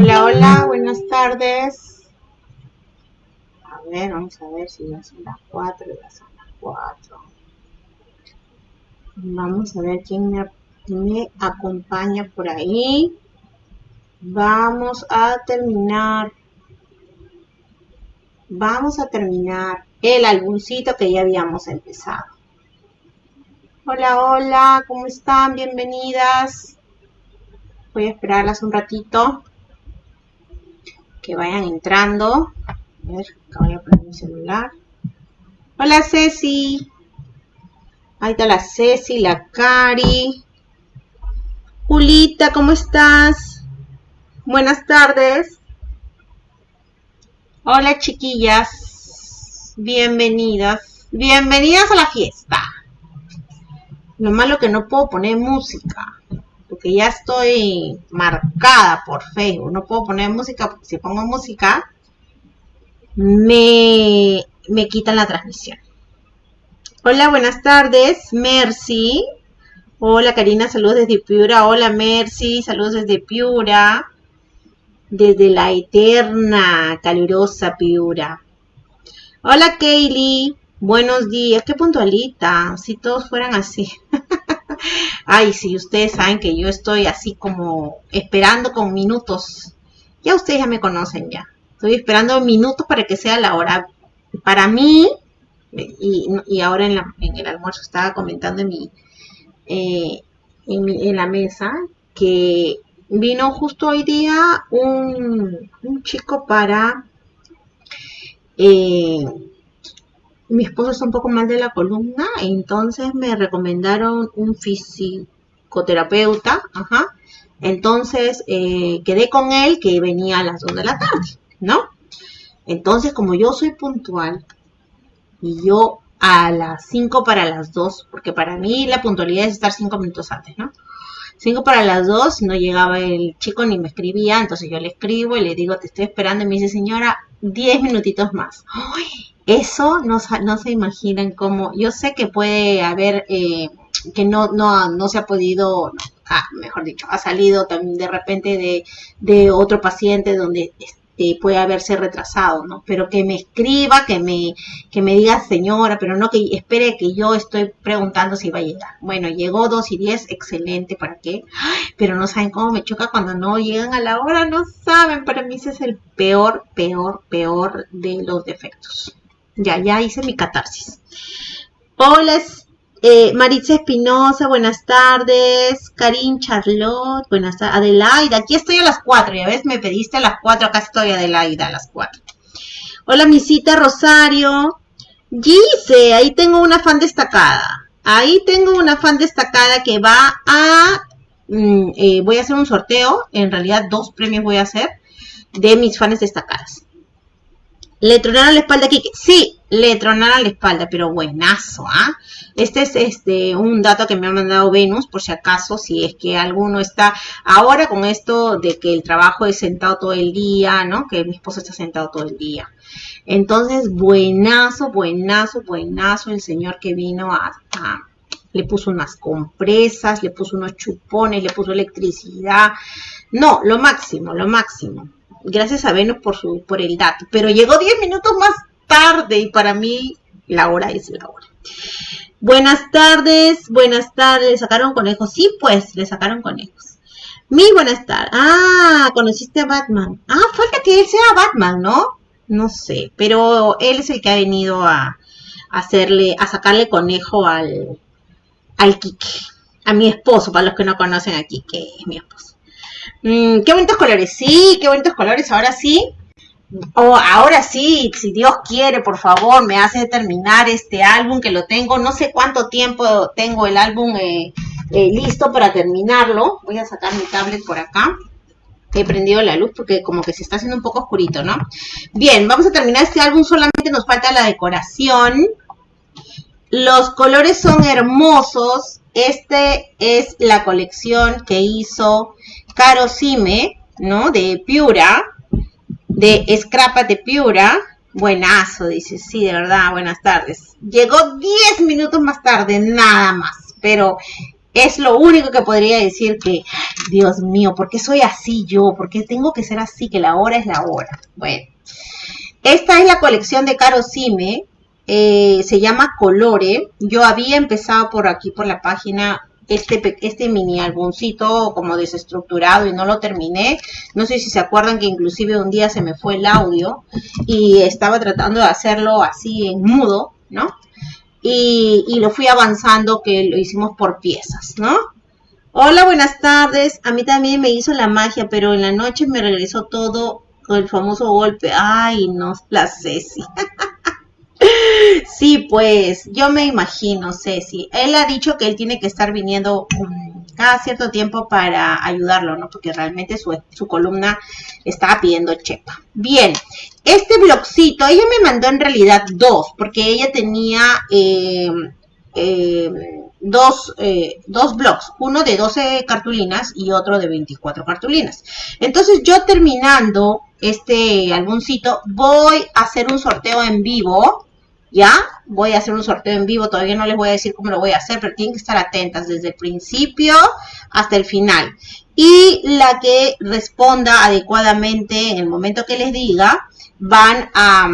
Hola, hola, buenas tardes. A ver, vamos a ver si ya son las 4, ya son las 4. Vamos a ver quién me, me acompaña por ahí. Vamos a terminar. Vamos a terminar el álbumcito que ya habíamos empezado. Hola, hola, ¿cómo están? Bienvenidas. Voy a esperarlas un ratito que vayan entrando. A ver, acá voy a poner mi celular. Hola Ceci. Ahí está la Ceci, la Cari. Julita, ¿cómo estás? Buenas tardes. Hola chiquillas. Bienvenidas. Bienvenidas a la fiesta. Lo malo que no puedo poner música porque ya estoy marcada por Facebook. No puedo poner música porque si pongo música me, me quitan la transmisión. Hola, buenas tardes, Mercy. Hola, Karina, saludos desde Piura. Hola, Mercy, saludos desde Piura. Desde la eterna, calurosa Piura. Hola, Kaylee. Buenos días. Qué puntualita. Si todos fueran así. Ay, si ustedes saben que yo estoy así como esperando con minutos. Ya ustedes ya me conocen ya. Estoy esperando minutos para que sea la hora. Para mí, y, ahora en, el almuerzo estaba comentando en mi, eh, en, la mesa que vino justo hoy día un, un chico para eh, mi esposo está un poco mal de la columna, entonces me recomendaron un fisioterapeuta, ajá. Entonces eh, quedé con él que venía a las 2 de la tarde, ¿no? Entonces, como yo soy puntual y yo a las 5 para las 2, porque para mí la puntualidad es estar 5 minutos antes, ¿no? 5 para las 2, no llegaba el chico ni me escribía, entonces yo le escribo y le digo, te estoy esperando, y me dice, señora, 10 minutitos más. ¡Ay! Eso no, se imaginan cómo, yo sé que puede haber, eh, que no, no, no se ha podido, ah, mejor dicho, ha salido también de repente de, de otro paciente donde este, puede haberse retrasado, ¿no? Pero que me escriba, que me, que me diga señora, pero no que espere que yo estoy preguntando si va a llegar. Bueno, llegó 2 y 10, excelente, ¿para qué? Pero no saben cómo me choca cuando no llegan a la hora, no saben, para mí ese es el peor, peor, peor de los defectos. Ya, ya hice mi catarsis. Hola, eh, Maritza Espinosa, buenas tardes. Karin Charlotte, buenas tardes. Adelaida, aquí estoy a las cuatro. Ya ves, me pediste a las cuatro, acá estoy Adelaida a las cuatro. Hola, misita Rosario. Gise, ahí tengo una fan destacada. Ahí tengo una fan destacada que va a... Mm, eh, voy a hacer un sorteo. En realidad, dos premios voy a hacer de mis fans destacadas. Le tronaron la espalda aquí. Sí, le tronaron la espalda, pero buenazo, ¿ah? Este es este un dato que me ha mandado Venus, por si acaso, si es que alguno está ahora con esto de que el trabajo es sentado todo el día, ¿no? Que mi esposo está sentado todo el día. Entonces, buenazo, buenazo, buenazo el señor que vino a, a le puso unas compresas, le puso unos chupones, le puso electricidad. No, lo máximo, lo máximo gracias a Venus por, su, por el dato, pero llegó 10 minutos más tarde y para mí la hora es la hora. Buenas tardes, buenas tardes, ¿le sacaron conejos? Sí, pues, le sacaron conejos. Mi buenas tardes. Ah, conociste a Batman. Ah, falta que él sea Batman, ¿no? No sé, pero él es el que ha venido a, hacerle, a sacarle conejo al, al. A mi esposo, para los que no conocen a Kike, es mi esposo. Mm, qué bonitos colores, sí, qué bonitos colores, ahora sí. O ahora sí, si Dios quiere, por favor, me hace terminar este álbum que lo tengo. No sé cuánto tiempo tengo el álbum eh, eh, listo para terminarlo. Voy a sacar mi tablet por acá. He prendido la luz porque como que se está haciendo un poco oscurito, ¿no? Bien, vamos a terminar este álbum. Solamente nos falta la decoración. Los colores son hermosos. Este es la colección que hizo Caro Sime, ¿no? De Piura, de Scrapa de Piura. Buenazo, dice, sí, de verdad, buenas tardes. Llegó 10 minutos más tarde, nada más, pero Es lo único que podría decir que, Dios mío, ¿por qué soy así yo? ¿Por qué tengo que ser así? Que la hora es la hora. Bueno, esta es la colección de Caro Sime. Eh, se llama Colore. Yo había empezado por aquí, por la página, este, este mini álbumcito como desestructurado y no lo terminé. No sé si se acuerdan que inclusive un día se me fue el audio y estaba tratando de hacerlo así en mudo, ¿no? Y, y lo fui avanzando que lo hicimos por piezas, ¿no? Hola, buenas tardes. A mí también me hizo la magia, pero en la noche me regresó todo con el famoso golpe. Ay, no, la Ceci. sí, pues yo me imagino, Ceci. Él ha dicho que él tiene que estar viniendo cada cierto tiempo para ayudarlo, ¿no? Porque realmente su, su columna está pidiendo chepa. Bien, este blogcito, ella me mandó en realidad dos, porque ella tenía eh, eh, dos, eh, dos blogs, uno de 12 cartulinas y otro de 24 cartulinas. Entonces yo terminando este álbumcito, voy a hacer un sorteo en vivo ¿ya? Voy a hacer un sorteo en vivo, todavía no les voy a decir cómo lo voy a hacer, pero tienen que estar atentas desde el principio hasta el final. Y la que responda adecuadamente en el momento que les diga, van a,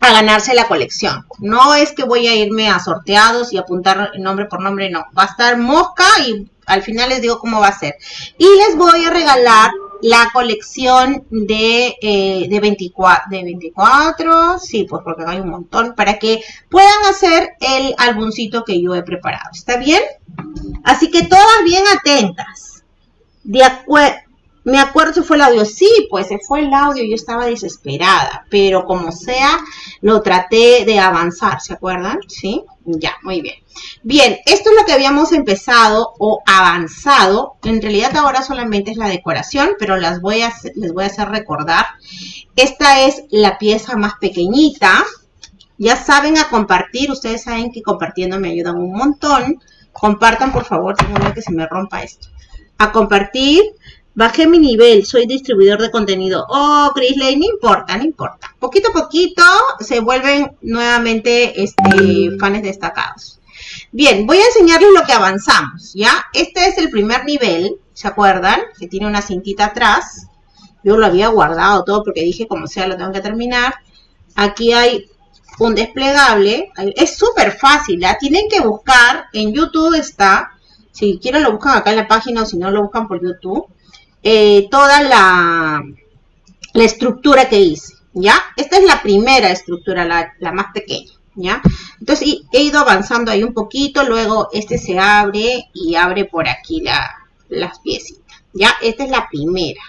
a ganarse la colección. No es que voy a irme a sorteados y apuntar nombre por nombre, no. Va a estar mosca y al final les digo cómo va a ser. Y les voy a regalar la colección de, eh, de, 24, de 24, sí, pues porque hay un montón, para que puedan hacer el álbumcito que yo he preparado. ¿Está bien? Así que todas bien atentas. De acuerdo. Me acuerdo si fue el audio. Sí, pues se fue el audio. Yo estaba desesperada. Pero como sea, lo traté de avanzar. ¿Se acuerdan? Sí. Ya, muy bien. Bien, esto es lo que habíamos empezado o avanzado. En realidad ahora solamente es la decoración, pero las voy a, les voy a hacer recordar. Esta es la pieza más pequeñita. Ya saben a compartir. Ustedes saben que compartiendo me ayudan un montón. Compartan, por favor. Tengo que se me rompa esto. A compartir Bajé mi nivel, soy distribuidor de contenido. Oh, Lane, no importa, no importa. Poquito a poquito se vuelven nuevamente este, fans destacados. Bien, voy a enseñarles lo que avanzamos, ¿ya? Este es el primer nivel, ¿se acuerdan? Que tiene una cintita atrás. Yo lo había guardado todo porque dije, como sea, lo tengo que terminar. Aquí hay un desplegable. Es súper fácil, ¿ya? Tienen que buscar, en YouTube está, si quieren lo buscan acá en la página o si no lo buscan por YouTube eh, toda la, la, estructura que hice, ¿ya? Esta es la primera estructura, la, la más pequeña, ¿ya? Entonces he ido avanzando ahí un poquito, luego este se abre y abre por aquí la, las piecitas, ¿ya? Esta es la primera.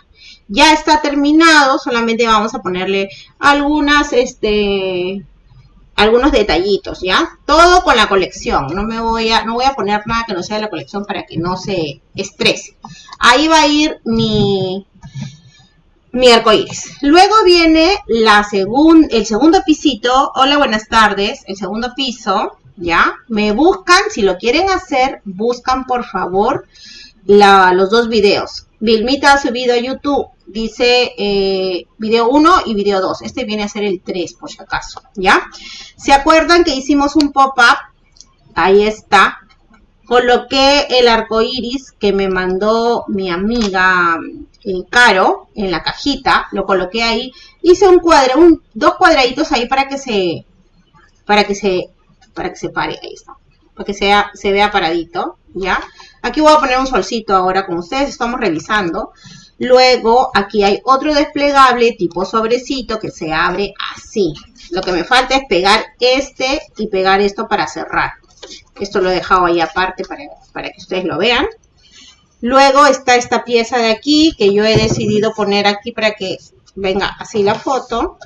Ya está terminado, solamente vamos a ponerle algunas, este, algunos detallitos, ¿ya? Todo con la colección. No me voy a, no voy a poner nada que no sea de la colección para que no se estrese. Ahí va a ir mi, mi iris. Luego viene la el segundo pisito. Hola, buenas tardes. El segundo piso, ¿ya? Me buscan, si lo quieren hacer, buscan por favor los dos videos. Vilmita ha subido a YouTube dice eh, video 1 y video 2. Este viene a ser el 3 por si acaso, ¿ya? ¿Se acuerdan que hicimos un pop-up? Ahí está. Coloqué el arco iris que me mandó mi amiga eh, Caro en la cajita. Lo coloqué ahí. Hice un cuadro, un, dos cuadraditos ahí para que se, para que se, para que se pare. Ahí está. Para que sea, se vea paradito, ¿ya? Aquí voy a poner un solcito ahora, como ustedes estamos revisando. Luego aquí hay otro desplegable tipo sobrecito que se abre así. Lo que me falta es pegar este y pegar esto para cerrar. Esto lo he dejado ahí aparte para, para que ustedes lo vean. Luego está esta pieza de aquí que yo he decidido poner aquí para que venga así la foto.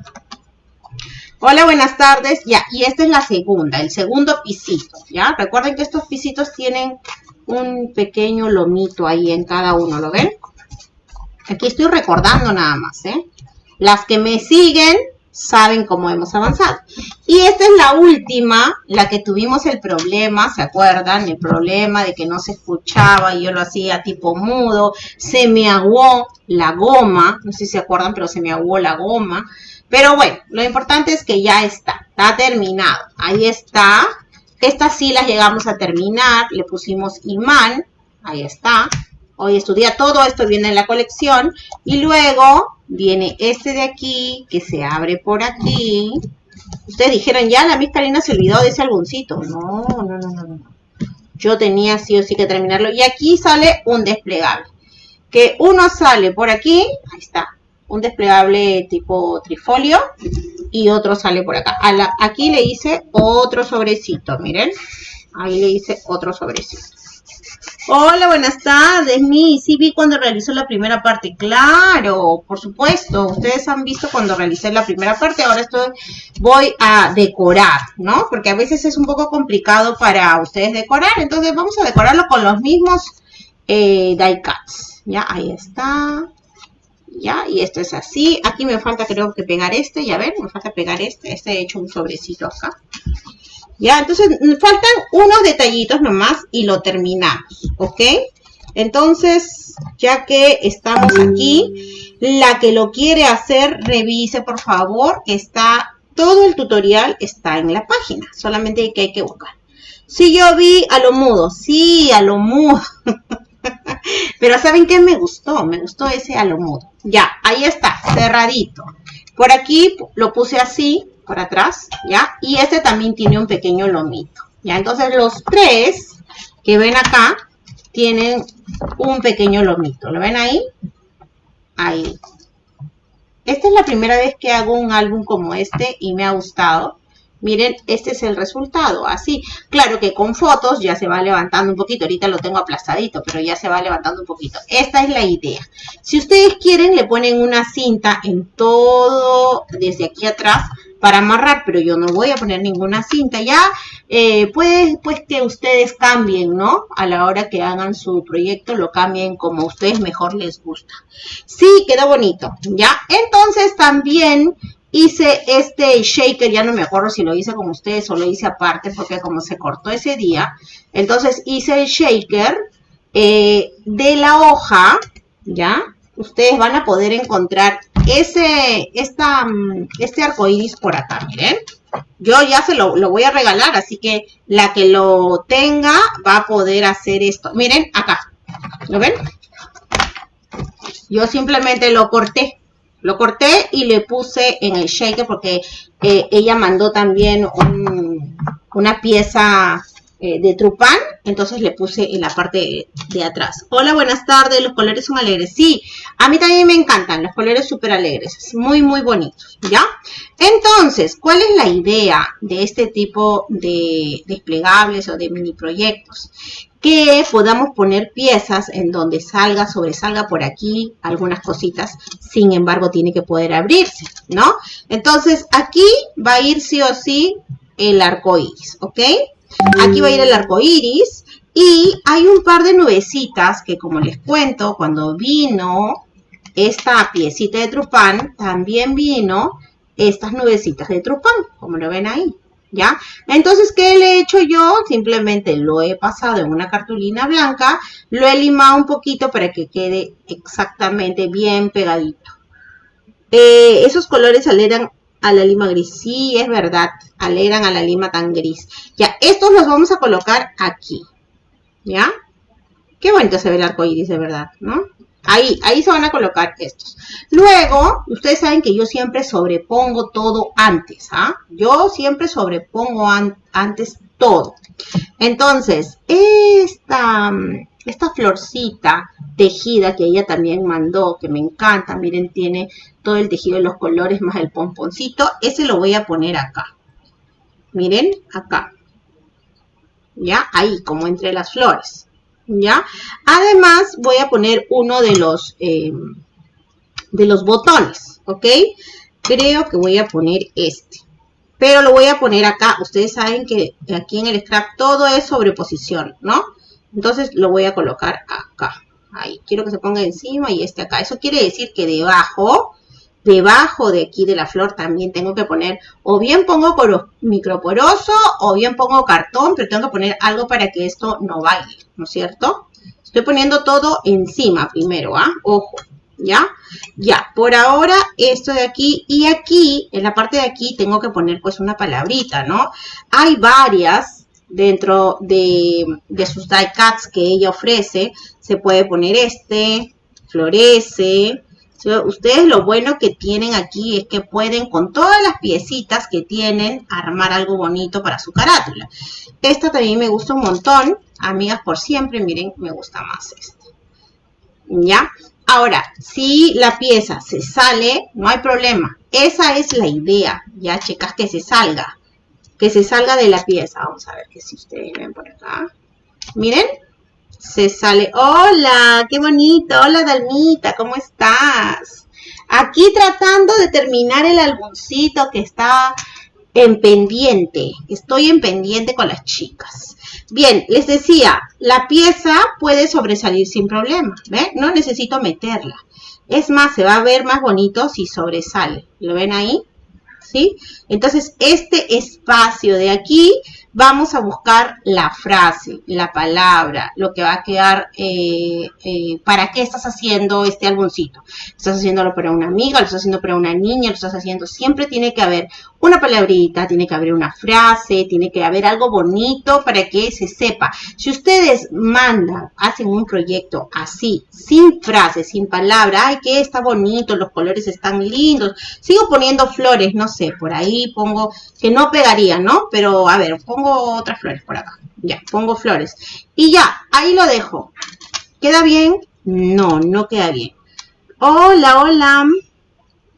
Hola, buenas tardes. Ya, y esta es la segunda, el segundo pisito, ¿ya? Recuerden que estos pisitos tienen un pequeño lomito ahí en cada uno, ¿lo ven? Aquí estoy recordando nada más, ¿eh? Las que me siguen saben cómo hemos avanzado. Y esta es la última, la que tuvimos el problema, ¿se acuerdan? El problema de que no se escuchaba y yo lo hacía tipo mudo. Se me aguó la goma, no sé si se acuerdan, pero se me aguó la goma. Pero bueno, lo importante es que ya está, está terminado. Ahí está Estas sí las llegamos a terminar, le pusimos imán, ahí está. Hoy estudia todo esto, viene en la colección. Y luego viene este de aquí, que se abre por aquí. Ustedes dijeron, ya la Miss se olvidó de ese algoncito. No, no, no, no, no. Yo tenía sí o sí que terminarlo. Y aquí sale un desplegable. Que uno sale por aquí, ahí está, un desplegable tipo trifolio y otro sale por acá. aquí le hice otro sobrecito, miren. Ahí le hice otro sobrecito. Hola, buenas tardes, mi. Sí vi cuando realizó la primera parte. Claro, por supuesto. Ustedes han visto cuando realicé la primera parte. Ahora estoy, voy a decorar, ¿no? Porque a veces es un poco complicado para ustedes decorar. Entonces vamos a decorarlo con los mismos eh, die cuts. Ya, ahí está. ¿ya? Y esto es así. Aquí me falta creo que pegar este, ya ven, me falta pegar este. Este he hecho un sobrecito acá. Ya, entonces faltan unos detallitos nomás y lo terminamos, ¿ok? Entonces, ya que estamos aquí, la que lo quiere hacer, revise por favor, está, todo el tutorial está en la página, solamente que hay que buscar. Si yo vi a lo mudo, sí, a lo mudo. Pero ¿saben qué me gustó? Me gustó ese a lo mudo. Ya, ahí está, cerradito. Por aquí lo puse así, por atrás, ¿ya? Y este también tiene un pequeño lomito, ¿ya? Entonces los tres que ven acá tienen un pequeño lomito. ¿Lo ven ahí? Ahí. Esta es la primera vez que hago un álbum como este y me ha gustado. Miren, este es el resultado, así. Claro que con fotos ya se va levantando un poquito. Ahorita lo tengo aplastadito, pero ya se va levantando un poquito. Esta es la idea. Si ustedes quieren, le ponen una cinta en todo, desde aquí atrás, para amarrar, pero yo no voy a poner ninguna cinta. Ya eh, pues, pues que ustedes cambien, ¿no? A la hora que hagan su proyecto, lo cambien como a ustedes mejor les gusta. Sí, queda bonito, ¿ya? Entonces también hice este shaker, ya no me acuerdo si lo hice con ustedes o lo hice aparte, porque como se cortó ese día, entonces hice el shaker eh, de la hoja, ¿ya? Ustedes van a poder encontrar ese, esta, mm, este arco iris por acá, miren. Yo ya se lo, lo voy a regalar, así que la que lo tenga va a poder hacer esto. Miren, acá, ¿lo ven? Yo simplemente lo corté, lo corté y le puse en el shaker porque eh, ella mandó también una pieza eh, de trupán, entonces le puse en la parte de atrás. Hola, buenas tardes, los colores son alegres. Sí, a mí también me encantan los colores súper alegres, muy, muy bonitos, ¿ya? Entonces, ¿cuál es la idea de este tipo de desplegables o de mini proyectos? que podamos poner piezas en donde salga, sobresalga por aquí algunas cositas, sin embargo tiene que poder abrirse, ¿no? Entonces aquí va a ir sí o sí el arco iris, ¿ok? Aquí va a ir el arco iris y hay un par de nubecitas que como les cuento, cuando vino esta piecita de trupán, también vino estas nubecitas de trupán, como lo ven ahí. ¿ya? Entonces, ¿qué le he hecho yo? Simplemente lo he pasado en una cartulina blanca, lo he limado un poquito para que quede exactamente bien pegadito. Eh, esos colores aleran a la lima gris. Sí, es verdad, aleran a la lima tan gris. Ya, estos los vamos a colocar aquí, ¿ya? Qué bonito se ve el arco iris, de verdad, ¿no? Ahí, ahí se van a colocar estos. Luego, ustedes saben que yo siempre sobrepongo todo antes, ¿ah? Yo siempre sobrepongo antes todo. Entonces, esta, esta florcita tejida que ella también mandó, que me encanta, miren, tiene todo el tejido de los colores más el pomponcito, ese lo voy a poner acá. Miren, acá. ¿Ya? Ahí, como entre las flores. ¿ya? Además, voy a poner uno de los, eh, de los botones, ¿ok? Creo que voy a poner este. Pero lo voy a poner acá. Ustedes saben que aquí en el scrap todo es sobreposición, ¿no? Entonces lo voy a colocar acá. Ahí, quiero que se ponga encima y este acá. Eso quiere decir que debajo debajo de aquí de la flor también tengo que poner, o bien pongo microporoso, o bien pongo cartón, pero tengo que poner algo para que esto no baile, ¿no es cierto? Estoy poniendo todo encima primero, ¿ah? Ojo, ¿ya? Ya, por ahora esto de aquí, y aquí, en la parte de aquí tengo que poner pues una palabrita, ¿no? Hay varias dentro de, sus die cuts que ella ofrece, se puede poner este, florece, Ustedes lo bueno que tienen aquí es que pueden con todas las piecitas que tienen armar algo bonito para su carátula. Esta también me gusta un montón. Amigas por siempre, miren, me gusta más esta. ¿Ya? Ahora, si la pieza se sale, no hay problema. Esa es la idea. Ya, chicas, que se salga. Que se salga de la pieza. Vamos a ver que si ustedes ven por acá. Miren, se sale. Hola, qué bonito. Hola, Dalmita, ¿cómo estás? Aquí tratando de terminar el álbumcito que está en pendiente. Estoy en pendiente con las chicas. Bien, les decía, la pieza puede sobresalir sin problema. No necesito meterla. Es más, se va a ver más bonito si sobresale. ¿Lo ven ahí? ¿Sí? Entonces, este espacio de aquí vamos a buscar la frase, la palabra, lo que va a quedar, eh, eh, ¿para qué estás haciendo este álbumcito? ¿Estás haciéndolo para una amiga? ¿Lo estás haciendo para una niña? ¿Lo estás haciendo? Siempre tiene que haber una palabrita, tiene que haber una frase, tiene que haber algo bonito para que se sepa. Si ustedes mandan, hacen un proyecto así, sin frase, sin palabra, ay, que está bonito, los colores están lindos, sigo poniendo flores, no sé, por ahí pongo, que no pegaría, ¿no? Pero, a ver, pongo otras flores por acá. Ya, pongo flores. Y ya, ahí lo dejo. ¿Queda bien? No, no queda bien. Hola, hola.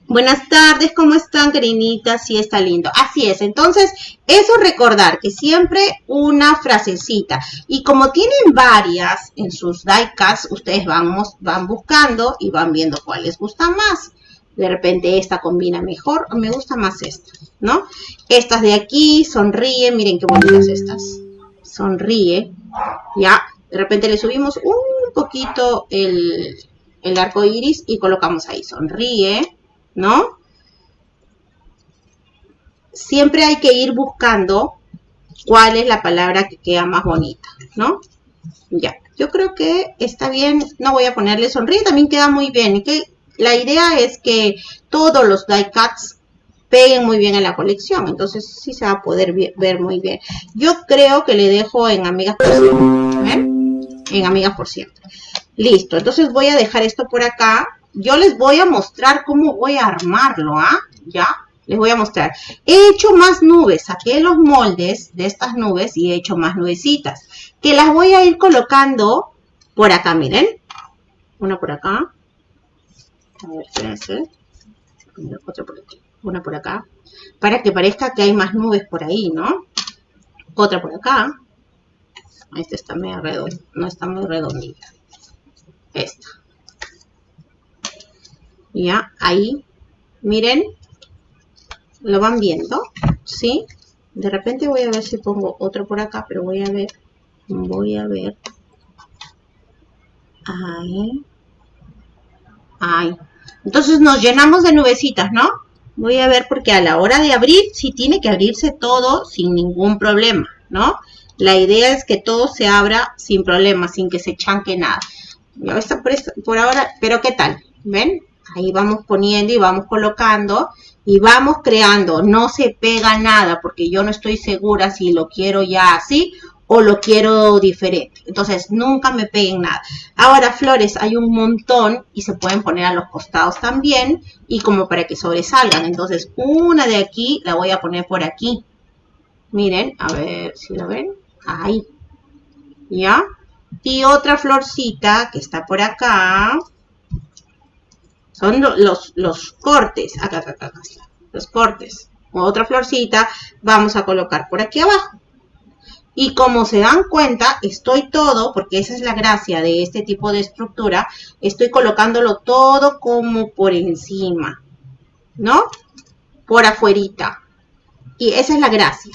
Buenas tardes, ¿cómo están, Carinita? Sí, está lindo. Así es, entonces, eso recordar que siempre una frasecita. Y como tienen varias en sus diecasts, ustedes vamos, van buscando y van viendo cuál les gusta más. De repente esta combina mejor, me gusta más esta, ¿no? Estas de aquí, sonríe, miren qué bonitas estas. Sonríe, ya. De repente le subimos un poquito el, el arco iris y colocamos ahí, sonríe ¿no? Siempre hay que ir buscando cuál es la palabra que queda más bonita, ¿no? Ya, yo creo que está bien, no voy a ponerle sonríe, también queda muy bien. La idea es que todos los die cuts peguen muy bien en la colección, entonces sí se va a poder ver muy bien. Yo creo que le dejo en amigas por siempre, En amigas por siempre. Listo, entonces voy a dejar esto por acá yo les voy a mostrar cómo voy a armarlo, ¿ah? ¿Ya? Les voy a mostrar. He hecho más nubes, saqué los moldes de estas nubes y he hecho más nubecitas. Que las voy a ir colocando por acá, miren. Una por acá. A ver, espérense. Otra por aquí. Una por acá. Para que parezca que hay más nubes por ahí, ¿no? Otra por acá. Esta está medio redonda. No está muy redondita. Esta. Ya, ahí, miren, lo van viendo, ¿sí? De repente voy a ver si pongo otro por acá, pero voy a ver, voy a ver. Ahí. Ahí. Entonces nos llenamos de nubecitas, ¿no? Voy a ver porque a la hora de abrir, sí tiene que abrirse todo sin ningún problema, ¿no? La idea es que todo se abra sin problema, sin que se chanque nada. Ya está por, por ahora, pero ¿qué tal? ¿Ven? Ahí vamos poniendo y vamos colocando y vamos creando. No se pega nada porque yo no estoy segura si lo quiero ya así o lo quiero diferente. Entonces, nunca me peguen nada. Ahora, flores hay un montón y se pueden poner a los costados también y como para que sobresalgan. Entonces, una de aquí la voy a poner por aquí. Miren, a ver si la ven. Ahí. ¿Ya? Y otra florcita que está por acá. Son los, los cortes. Acá, acá, acá, Los cortes. Otra florcita vamos a colocar por aquí abajo. Y como se dan cuenta, estoy todo, porque esa es la gracia de este tipo de estructura, estoy colocándolo todo como por encima, ¿no? Por afuerita. Y esa es la gracia.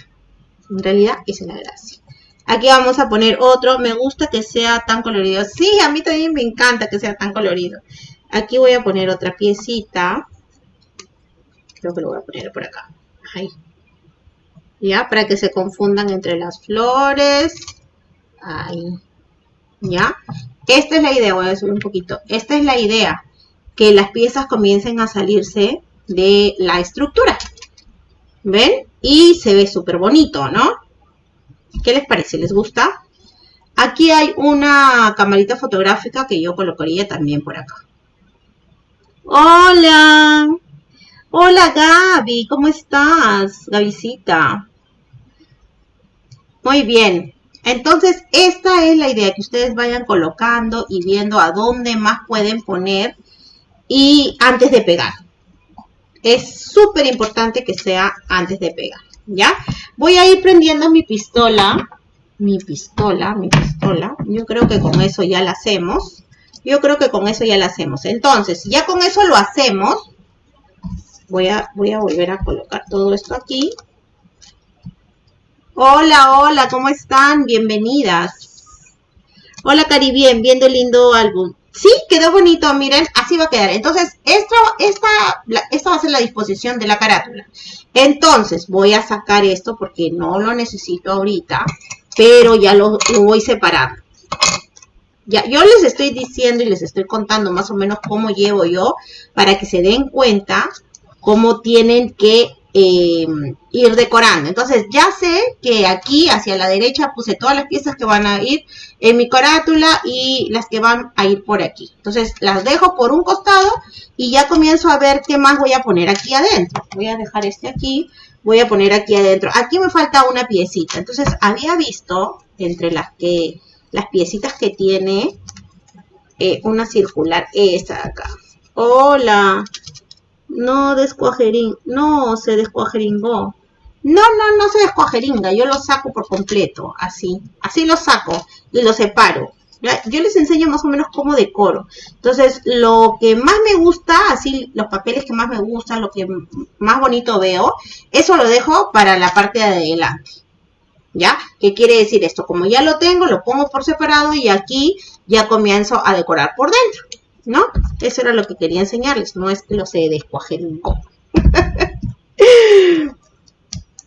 En realidad, esa es la gracia. Aquí vamos a poner otro. Me gusta que sea tan colorido. Sí, a mí también me encanta que sea tan colorido. Aquí voy a poner otra piecita. Creo que lo voy a poner por acá. Ahí. ¿Ya? Para que se confundan entre las flores. Ahí. ¿Ya? Esta es la idea. Voy a subir un poquito. Esta es la idea. Que las piezas comiencen a salirse de la estructura. ¿Ven? Y se ve súper bonito, ¿no? ¿Qué les parece? ¿Les gusta? Aquí hay una camarita fotográfica que yo colocaría también por acá. Hola. Hola Gaby, ¿cómo estás? Gavisita. Muy bien. Entonces, esta es la idea, que ustedes vayan colocando y viendo a dónde más pueden poner y antes de pegar. Es súper importante que sea antes de pegar, ¿ya? Voy a ir prendiendo mi pistola, mi pistola, mi pistola. Yo creo que con eso ya la hacemos. Yo creo que con eso ya la hacemos. Entonces, ya con eso lo hacemos. Voy a, voy a volver a colocar todo esto aquí. Hola, hola, ¿cómo están? Bienvenidas. Hola, Cari, bien, viendo el lindo álbum. Sí, quedó bonito, miren, así va a quedar. Entonces, esto, esta, esta va a ser la disposición de la carátula. Entonces, voy a sacar esto porque no lo necesito ahorita, pero ya lo, lo voy separando. Ya, yo les estoy diciendo y les estoy contando más o menos cómo llevo yo para que se den cuenta cómo tienen que eh, ir decorando. Entonces ya sé que aquí hacia la derecha puse todas las piezas que van a ir en mi carátula y las que van a ir por aquí. Entonces las dejo por un costado y ya comienzo a ver qué más voy a poner aquí adentro. Voy a dejar este aquí, voy a poner aquí adentro. Aquí me falta una piecita. Entonces había visto entre las que las piecitas que tiene eh, una circular, esta de acá. Hola, no descuajerín, no se descuajeringó. No, no, no se descuajeringa, yo lo saco por completo, así, así lo saco y lo separo. Yo les enseño más o menos cómo decoro. Entonces, lo que más me gusta, así los papeles que más me gustan, lo que más bonito veo, eso lo dejo para la parte de adelante. ¿Ya? ¿Qué quiere decir esto? Como ya lo tengo, lo pongo por separado y aquí ya comienzo a decorar por dentro. ¿no? Eso era lo que quería enseñarles, no es que lo se descuajeringó.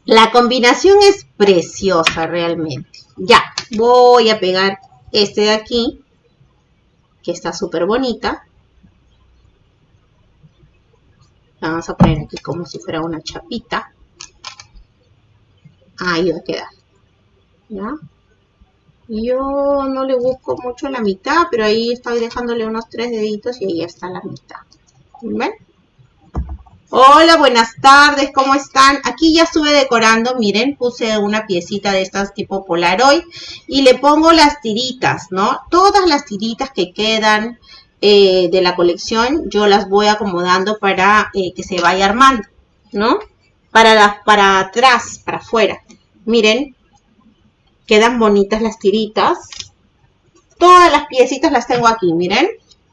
La combinación es preciosa realmente. Ya, voy a pegar este de aquí, que está súper bonita. Vamos a poner aquí como si fuera una chapita. Ahí va a quedar. ¿Ya? Yo no le busco mucho la mitad, pero ahí estoy dejándole unos tres deditos y ahí está la mitad. Hola, buenas tardes, ¿cómo están? Aquí ya estuve decorando, miren, puse una piecita de estas tipo Polaroid y le pongo las tiritas, ¿no? Todas las tiritas que quedan eh, de la colección, yo las voy acomodando para eh, que se vaya armando, ¿no? Para, para atrás, para afuera. Miren, Quedan bonitas las tiritas. Todas las piecitas las tengo aquí, miren.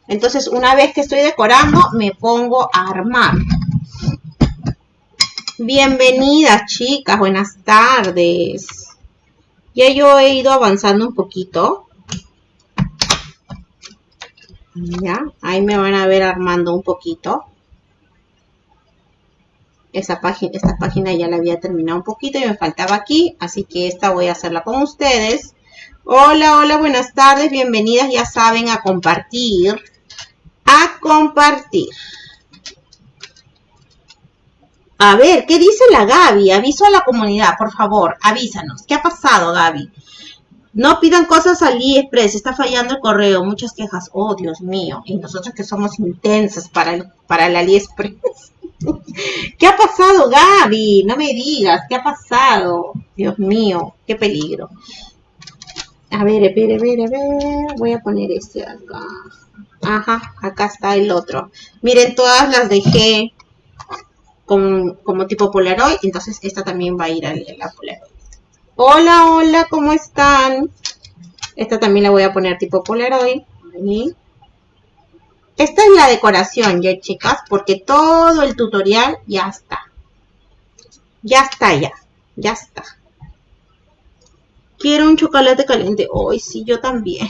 Entonces, una vez que estoy decorando, me pongo a armar. Bienvenidas, chicas. Buenas tardes. Ya yo he ido avanzando un poquito. Ya, ahí me van a ver armando un poquito esa esta página ya la había terminado un poquito y me faltaba aquí, así que esta voy a hacerla con ustedes. Hola, hola, buenas tardes, bienvenidas, ya saben, a compartir, a compartir. A ver, ¿qué dice la Gaby? Aviso a la comunidad, por favor, avísanos. ¿Qué ha pasado, Gaby? No pidan cosas al AliExpress, está fallando el correo, muchas quejas. Oh, Dios mío, y nosotros que somos intensas para el, para AliExpress. ¿Qué ha pasado, Gaby? No me digas, ¿qué ha pasado? Dios mío, qué peligro. A ver, a ver, a ver, a ver. Voy a poner este acá. Ajá, acá está el otro. Miren, todas las dejé como tipo Polaroid. Entonces, esta también va a ir a la Polaroid. Hola, hola, ¿cómo están? Esta también la voy a poner tipo Polaroid. Esta es la decoración, ya chicas, porque todo el tutorial ya está. Ya está, ya. Ya está. Quiero un chocolate caliente. Hoy sí, yo también.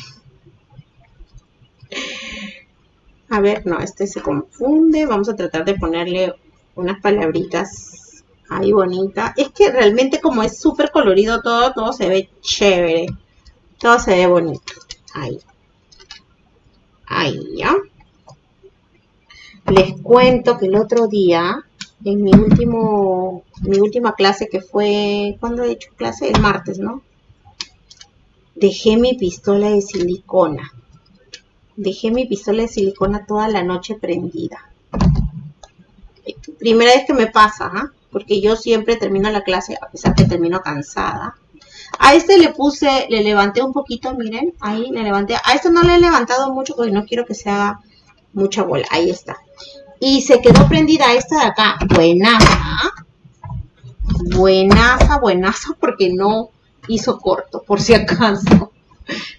A ver, no, este se confunde. Vamos a tratar de ponerle unas palabritas ahí bonita. Es que realmente como es súper colorido todo, todo se ve chévere. Todo se ve bonito. Ahí. Ahí, ¿ya? Les cuento que el otro día, en mi último, mi última clase que fue, ¿cuándo he hecho clase? El martes, ¿no? dejé mi pistola de silicona. Dejé mi pistola de silicona toda la noche prendida. Primera vez que me pasa, ¿ah? porque yo siempre termino la clase, a pesar que termino cansada. A este le puse, le levanté un poquito, miren, ahí le levanté. A este no le he levantado mucho porque no quiero que se haga mucha bola. Ahí está. Y se quedó prendida esta de acá. Buenaza. Buenaza, buenaza, porque no hizo corto, por si acaso.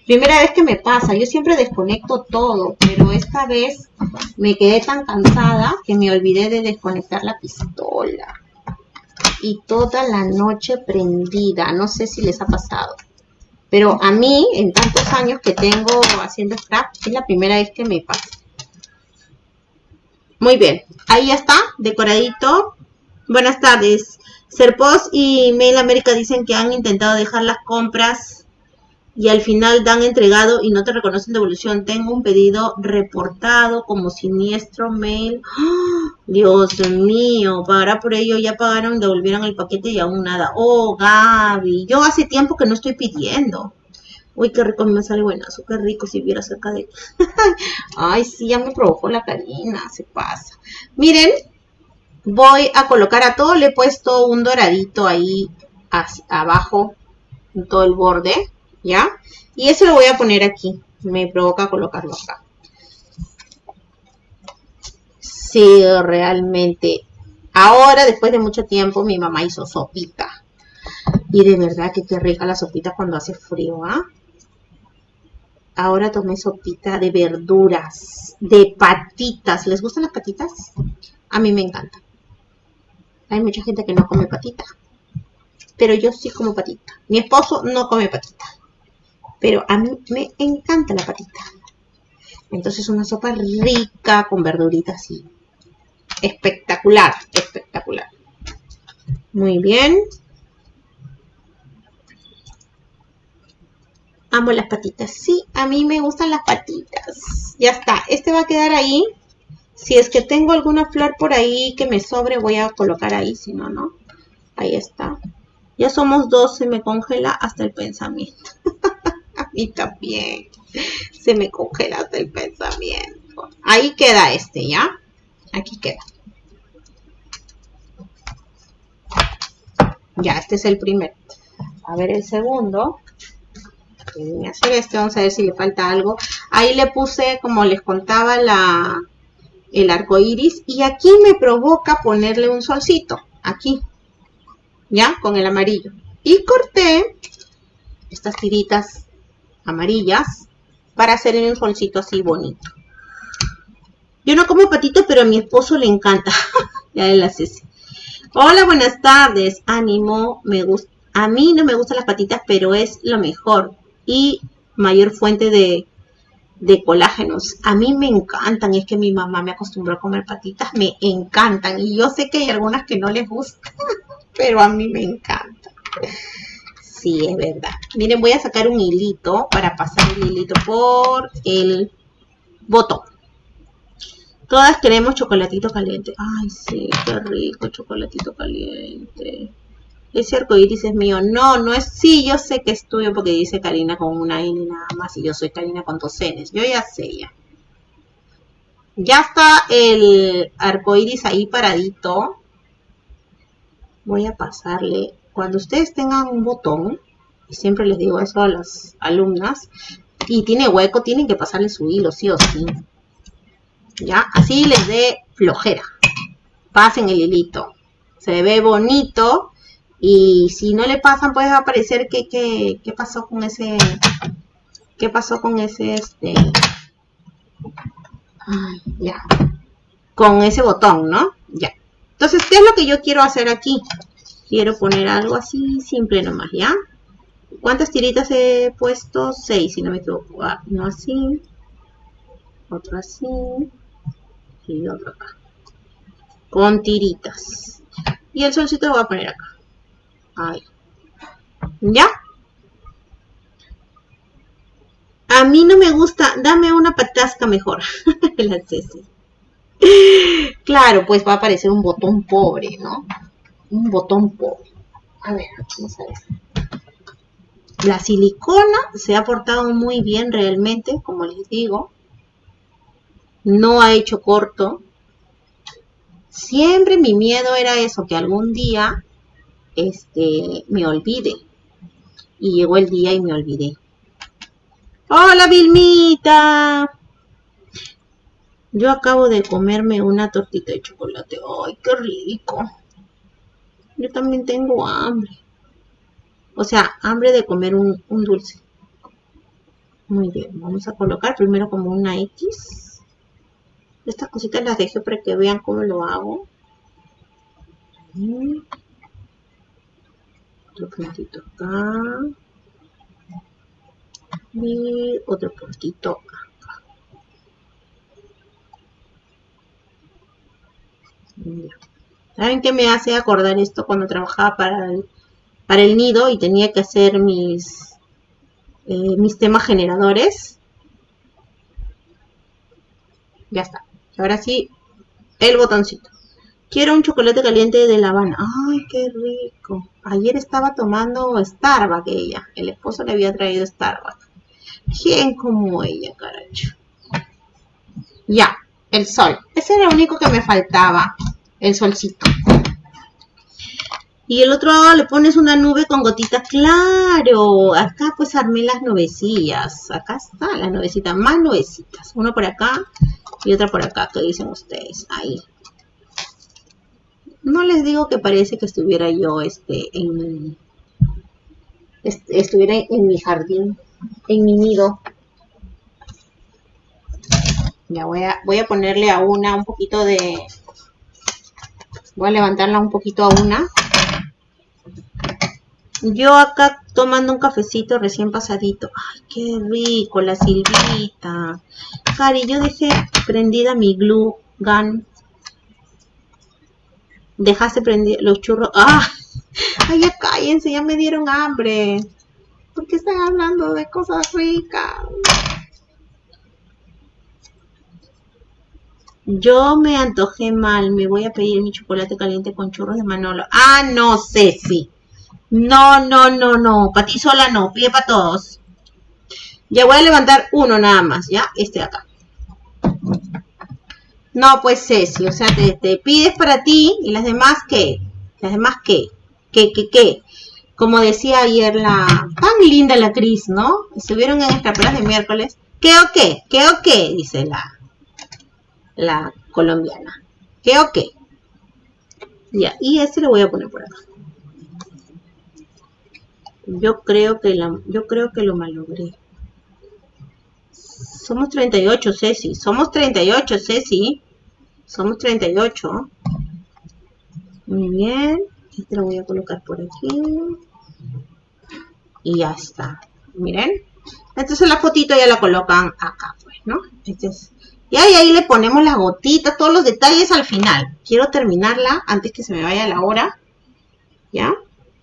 Primera vez que me pasa, yo siempre desconecto todo, pero esta vez me quedé tan cansada que me olvidé de desconectar la pistola. Y toda la noche prendida, no sé si les ha pasado. Pero a mí, en tantos años que tengo haciendo scrap, es la primera vez que me pasa. Muy bien, ahí ya está, decoradito. Buenas tardes. Serpos y Mail América dicen que han intentado dejar las compras y al final dan entregado y no te reconocen devolución. Tengo un pedido reportado como siniestro mail. ¡Ah! Dios mío, pagará por ello, ya pagaron, devolvieron el paquete y aún nada. Oh, Gaby, yo hace tiempo que no estoy pidiendo. Uy, qué rico, me sale buenazo, qué rico si viera cerca de... Ay, sí, ya me provocó la carina, se pasa. Miren, voy a colocar a todo, le he puesto un doradito ahí abajo, en todo el borde, ¿ya? Y eso lo voy a poner aquí, me provoca colocarlo acá. Sí, realmente. Ahora, después de mucho tiempo, mi mamá hizo sopita. Y de verdad que qué rica la sopita cuando hace frío, ¿ah? Ahora tomé sopita de verduras, de patitas. ¿Les gustan las patitas? A mí me encanta. Hay mucha gente que no come patita. Pero yo sí como patita. Mi esposo no come patita. Pero a mí me encanta la patita. Entonces una sopa rica con verduritas así. Espectacular, espectacular. Muy bien. Amo las patitas. Sí, a mí me gustan las patitas. Ya está. Este va a quedar ahí. Si es que tengo alguna flor por ahí que me sobre, voy a colocar ahí, si no, no. Ahí está. Ya somos dos, se me congela hasta el pensamiento. a mí también. Se me congela hasta el pensamiento. Ahí queda este, ¿ya? Aquí queda. Ya, este es el primer. A ver el segundo. Hacer este, vamos a ver si le falta algo. Ahí le puse, como les contaba, la, el arco iris y aquí me provoca ponerle un solcito, aquí, ya, con el amarillo. Y corté estas tiritas amarillas para hacerle un solcito así bonito. Yo no como patito, pero a mi esposo le encanta. ya él hace Hola, buenas tardes. Ánimo, me gusta. A mí no me gustan las patitas, pero es lo mejor y mayor fuente de de colágenos. A mí me encantan, es que mi mamá me acostumbró a comer patitas, me encantan. Y yo sé que hay algunas que no les gustan, pero a mí me encantan. Sí, es verdad. Miren, voy a sacar un hilito para pasar el hilito por el botón. Todas queremos chocolatito caliente. Ay, sí, qué rico chocolatito caliente ese arco iris es mío. No, no es, sí, yo sé que es tuyo porque dice Karina con una N nada más y yo soy Karina con dos Ns. Yo ya sé ya. Ya está el arco iris ahí paradito. Voy a pasarle, cuando ustedes tengan un botón, y siempre les digo eso a las alumnas, y tiene hueco, tienen que pasarle su hilo, sí o sí. Ya, así les dé flojera. Pasen el hilito. Se ve bonito y si no le pasan, puede aparecer que, qué pasó con ese, qué pasó con ese, este, ya, con ese botón, ¿no? Ya. Entonces, ¿qué es lo que yo quiero hacer aquí? Quiero poner algo así simple nomás, ¿ya? ¿Cuántas tiritas he puesto? Seis, si no me equivoco. Ah, uno así, otro así y otro acá. Con tiritas. Y el solcito lo voy a poner acá. ¿Ya? A mí no me gusta, dame una patasca mejor. La Claro, pues va a aparecer un botón pobre, ¿no? Un botón pobre. A ver, vamos a ver. La silicona se ha portado muy bien realmente, como les digo. No ha hecho corto. Siempre mi miedo era eso, que algún día este, me olvide. Y llegó el día y me olvidé. ¡Hola, Vilmita! Yo acabo de comerme una tortita de chocolate. ¡Ay, qué rico! Yo también tengo hambre. O sea, hambre de comer un, dulce. Muy bien, vamos a colocar primero como una X. Estas cositas las dejo para que vean cómo lo hago. Otro puntito acá. Y otro puntito acá. ¿Saben qué me hace acordar esto cuando trabajaba para el para el nido y tenía que hacer mis, eh, mis temas generadores. Ya está. Ahora sí, el botoncito. Quiero un chocolate caliente de La Habana. ¡Ay, qué rico! Ayer estaba tomando Starbucks ella. El esposo le había traído Starbucks. ¿Quién como ella, carajo? Ya, el sol. Ese era lo único que me faltaba. El solcito. Y el otro lado le pones una nube con gotitas, claro. Acá pues armé las nubecillas. Acá está la nubecita, más nubecitas. Una por acá y otra por acá, ¿qué dicen ustedes? Ahí. No les digo que parece que estuviera yo este, en estuviera en mi jardín, en mi nido. Ya voy a, voy a ponerle a una un poquito de... Voy a levantarla un poquito a una yo acá tomando un cafecito recién pasadito. Ay, qué rico, la silvita. Cari, yo dejé prendida mi glue gun. Dejaste prendida los churros. ¡Ah! Ay, ya cállense, ya me dieron hambre. ¿Por qué están hablando de cosas ricas? Yo me antojé mal, me voy a pedir mi chocolate caliente con churros de Manolo. Ah, no sí. No, no, no, no. Para ti sola no. Pide para todos. Ya voy a levantar uno nada más, ¿ya? Este de acá. No, pues Ceci, o sea, te, pides para ti y las demás, ¿qué? Las demás, ¿qué? ¿Qué, qué, qué? Como decía ayer la... Tan linda la Cris, ¿no? Estuvieron en escaperas de miércoles. ¿Qué o qué? ¿Qué o qué? Dice la, la colombiana. ¿Qué o qué? Ya, y este lo voy a poner por acá. Yo creo que la, yo creo que lo malogré. Somos 38, Ceci. Somos 38, Ceci. Somos 38. Muy bien. Este lo voy a colocar por aquí. Y ya está. Miren. Entonces la fotito ya la colocan acá, pues, ¿no? Este es, y ahí, ahí le ponemos las gotitas, todos los detalles al final. Quiero terminarla antes que se me vaya la hora. ¿Ya?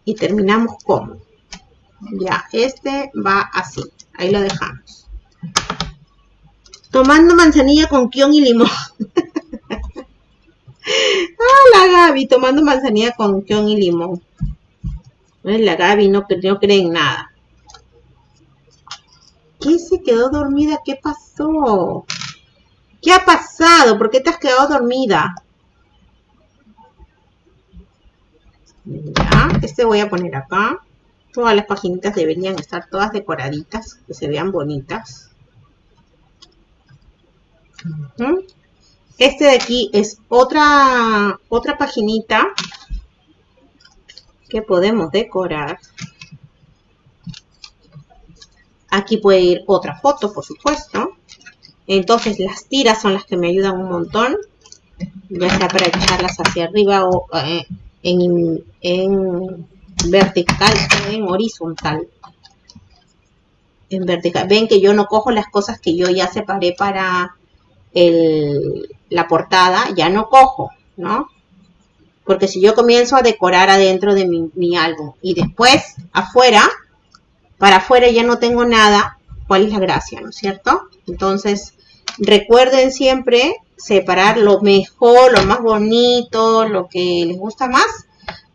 Y terminamos como. Ya, este va así. Ahí lo dejamos. Tomando manzanilla con kion y limón. ah, la Gaby, tomando manzanilla con kion y limón. La Gaby no, no cree en nada. ¿Qué se quedó dormida? ¿Qué pasó? ¿Qué ha pasado? ¿Por qué te has quedado dormida? Este voy a poner acá. Todas las paginitas deberían estar todas decoraditas, que se vean bonitas. Este de aquí es otra, otra paginita que podemos decorar. Aquí puede ir otra foto, por supuesto. Entonces las tiras son las que me ayudan un montón. Ya sea para echarlas hacia arriba o eh, en, en vertical en horizontal. En vertical. Ven que yo no cojo las cosas que yo ya separé para el, la portada, ya no cojo, ¿no? Porque si yo comienzo a decorar adentro de mi, mi álbum y después afuera, para afuera ya no tengo nada, ¿cuál es la gracia, no es cierto? Entonces, recuerden siempre separar lo mejor, lo más bonito, lo que les gusta más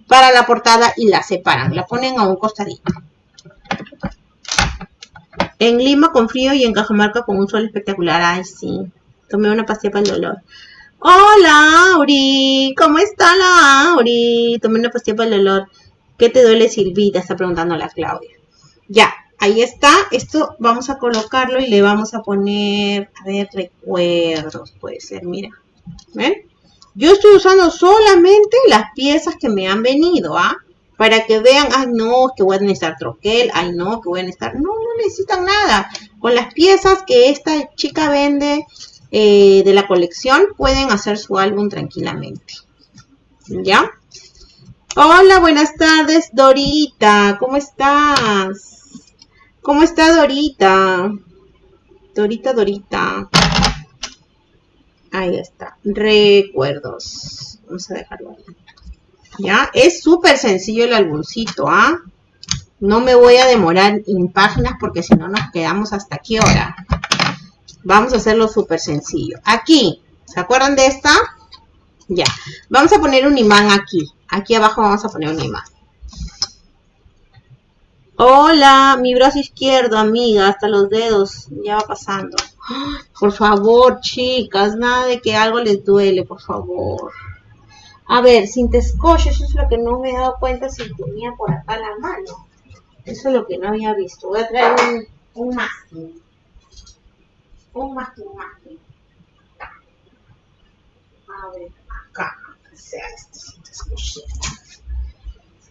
para la portada y la separan, la ponen a un costadito. En Lima con frío y en Cajamarca con un sol espectacular. Ay, sí. Tomé una pastilla para el dolor. Hola, Auri. ¿Cómo está la Auri? Tomé una pastilla para el dolor. ¿Qué te duele, Silvita? Está preguntando la Claudia. Ya, ahí está. Esto vamos a colocarlo y le vamos a poner, a ver, recuerdos. Puede ser, mira. ¿Ven? Yo estoy usando solamente las piezas que me han venido, ¿ah? Para que vean, ay no, que voy a necesitar troquel, ay no, que voy a necesitar... No, no necesitan nada. Con las piezas que esta chica vende eh, de la colección, pueden hacer su álbum tranquilamente. ¿Ya? Hola, buenas tardes, Dorita. ¿Cómo estás? ¿Cómo está Dorita? Dorita, Dorita. Ahí está. Recuerdos. Vamos a dejarlo ahí. Ya, es súper sencillo el álbumcito, ¿ah? No me voy a demorar en páginas porque si no nos quedamos hasta qué hora. Vamos a hacerlo súper sencillo. Aquí, ¿se acuerdan de esta? Ya. Vamos a poner un imán aquí. Aquí abajo vamos a poner un imán. Hola, mi brazo izquierdo, amiga, hasta los dedos. Ya va pasando. Por favor, chicas, nada de que algo les duele, por favor. A ver, sin tescoche, eso es lo que no me he dado cuenta si tenía por acá la mano. Eso es lo que no había visto. Voy a traer un, un. Un masking. A ver, acá, sea.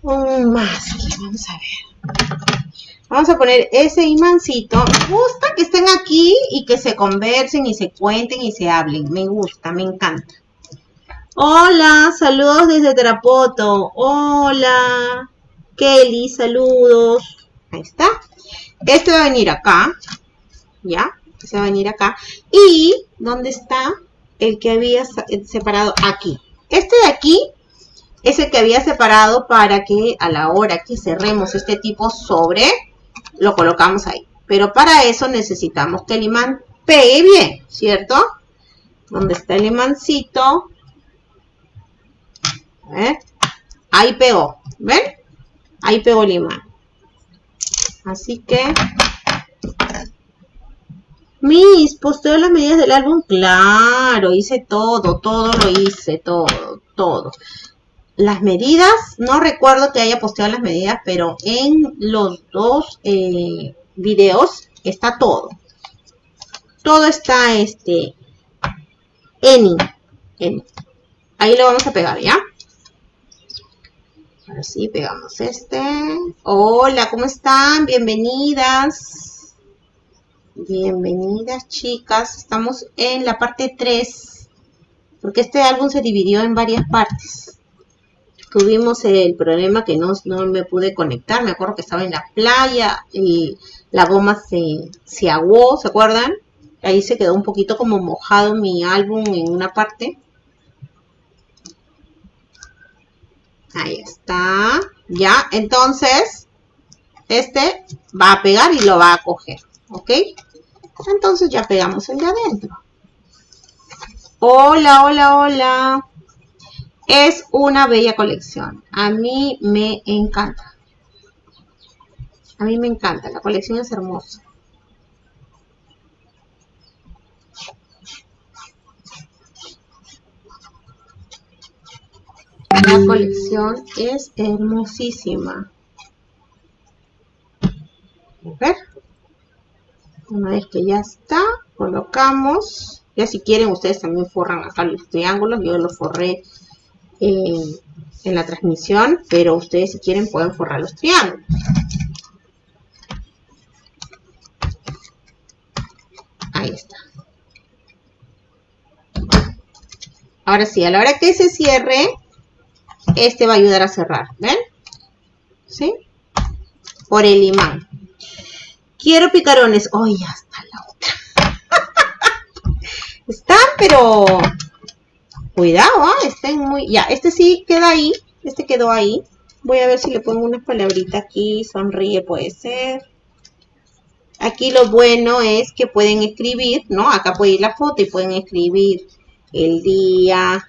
Un masking, vamos a ver. Vamos a poner ese imancito. Me gusta que estén aquí y que se conversen y se cuenten y se hablen. Me gusta, me encanta. Hola, saludos desde Terapoto. Hola, Kelly, saludos. Ahí está. Este va a venir acá. ¿Ya? Este va a venir acá. Y, ¿dónde está? El que había separado aquí. Este de aquí es el que había separado para que a la hora que cerremos este tipo sobre lo colocamos ahí. Pero para eso necesitamos que el imán pegue bien, ¿cierto? Donde está el imancito. Ahí pegó, ¿ven? Ahí pegó el imán. Así que... Mis, posteo las medidas del álbum. Claro, hice todo, todo lo hice, todo, todo las medidas, no recuerdo que haya posteado las medidas, pero en los dos eh, videos está todo. Todo está este en, en, ahí lo vamos a pegar, ¿ya? Ahora sí, pegamos este. Hola, ¿cómo están? Bienvenidas. Bienvenidas, chicas. Estamos en la parte 3. Porque este álbum se dividió en varias partes tuvimos el problema que no, me pude conectar. Me acuerdo que estaba en la playa y la goma se, se aguó, ¿se acuerdan? Ahí se quedó un poquito como mojado mi álbum en una parte. Ahí está. Ya, entonces, este va a pegar y lo va a coger. ¿Ok? Entonces ya pegamos el de adentro. Hola, hola, hola. Es una bella colección. A mí me encanta. A mí me encanta. La colección es hermosa. La colección es hermosísima. A. Una vez que ya está, colocamos. Ya si quieren, ustedes también forran acá los triángulos. Yo los forré en la transmisión, pero ustedes si quieren pueden forrar los triángulos. Ahí está. Ahora sí, a la hora que se cierre, este va a ayudar a cerrar, ¿ven? ¿Sí? Por el imán. Quiero picarones. ¡Ay, ya está la otra! Están, pero Cuidado, ¿ah? estén muy... Ya, este sí queda ahí. Este quedó ahí. Voy a ver si le pongo una palabrita aquí. Sonríe puede ser. Aquí lo bueno es que pueden escribir, ¿no? Acá puede ir la foto y pueden escribir el día,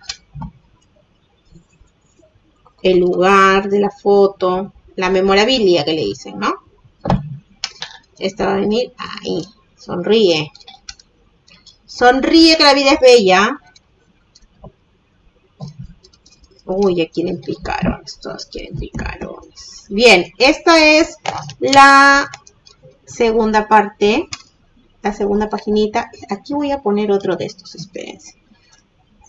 el lugar de la foto, la memorabilia que le dicen, ¿no? Esta va a venir ahí. Sonríe. Sonríe que la vida es bella. Uy, ya quieren picarones. Todos quieren picarones. Bien, esta es la segunda parte. La segunda paginita. Aquí voy a poner otro de estos, espérense.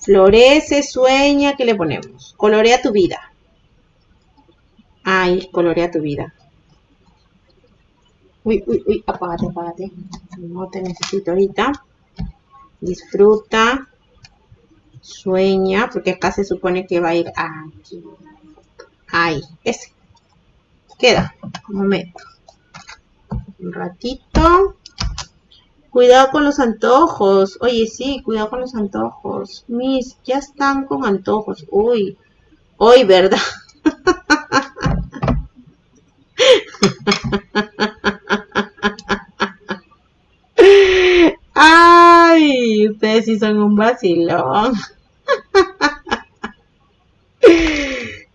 Florece, sueña, ¿qué le ponemos? Colorea tu vida. Ay, colorea tu vida. Uy, uy, uy, apágate, apágate. No te necesito ahorita. Disfruta. Sueña, porque acá se supone que va a ir aquí. Ahí, ese. Queda. Un momento. Un ratito. Cuidado con los antojos. Oye, sí, cuidado con los antojos. Mis, ya están con antojos. Uy, hoy, ¿verdad? ustedes sí son un vacilón.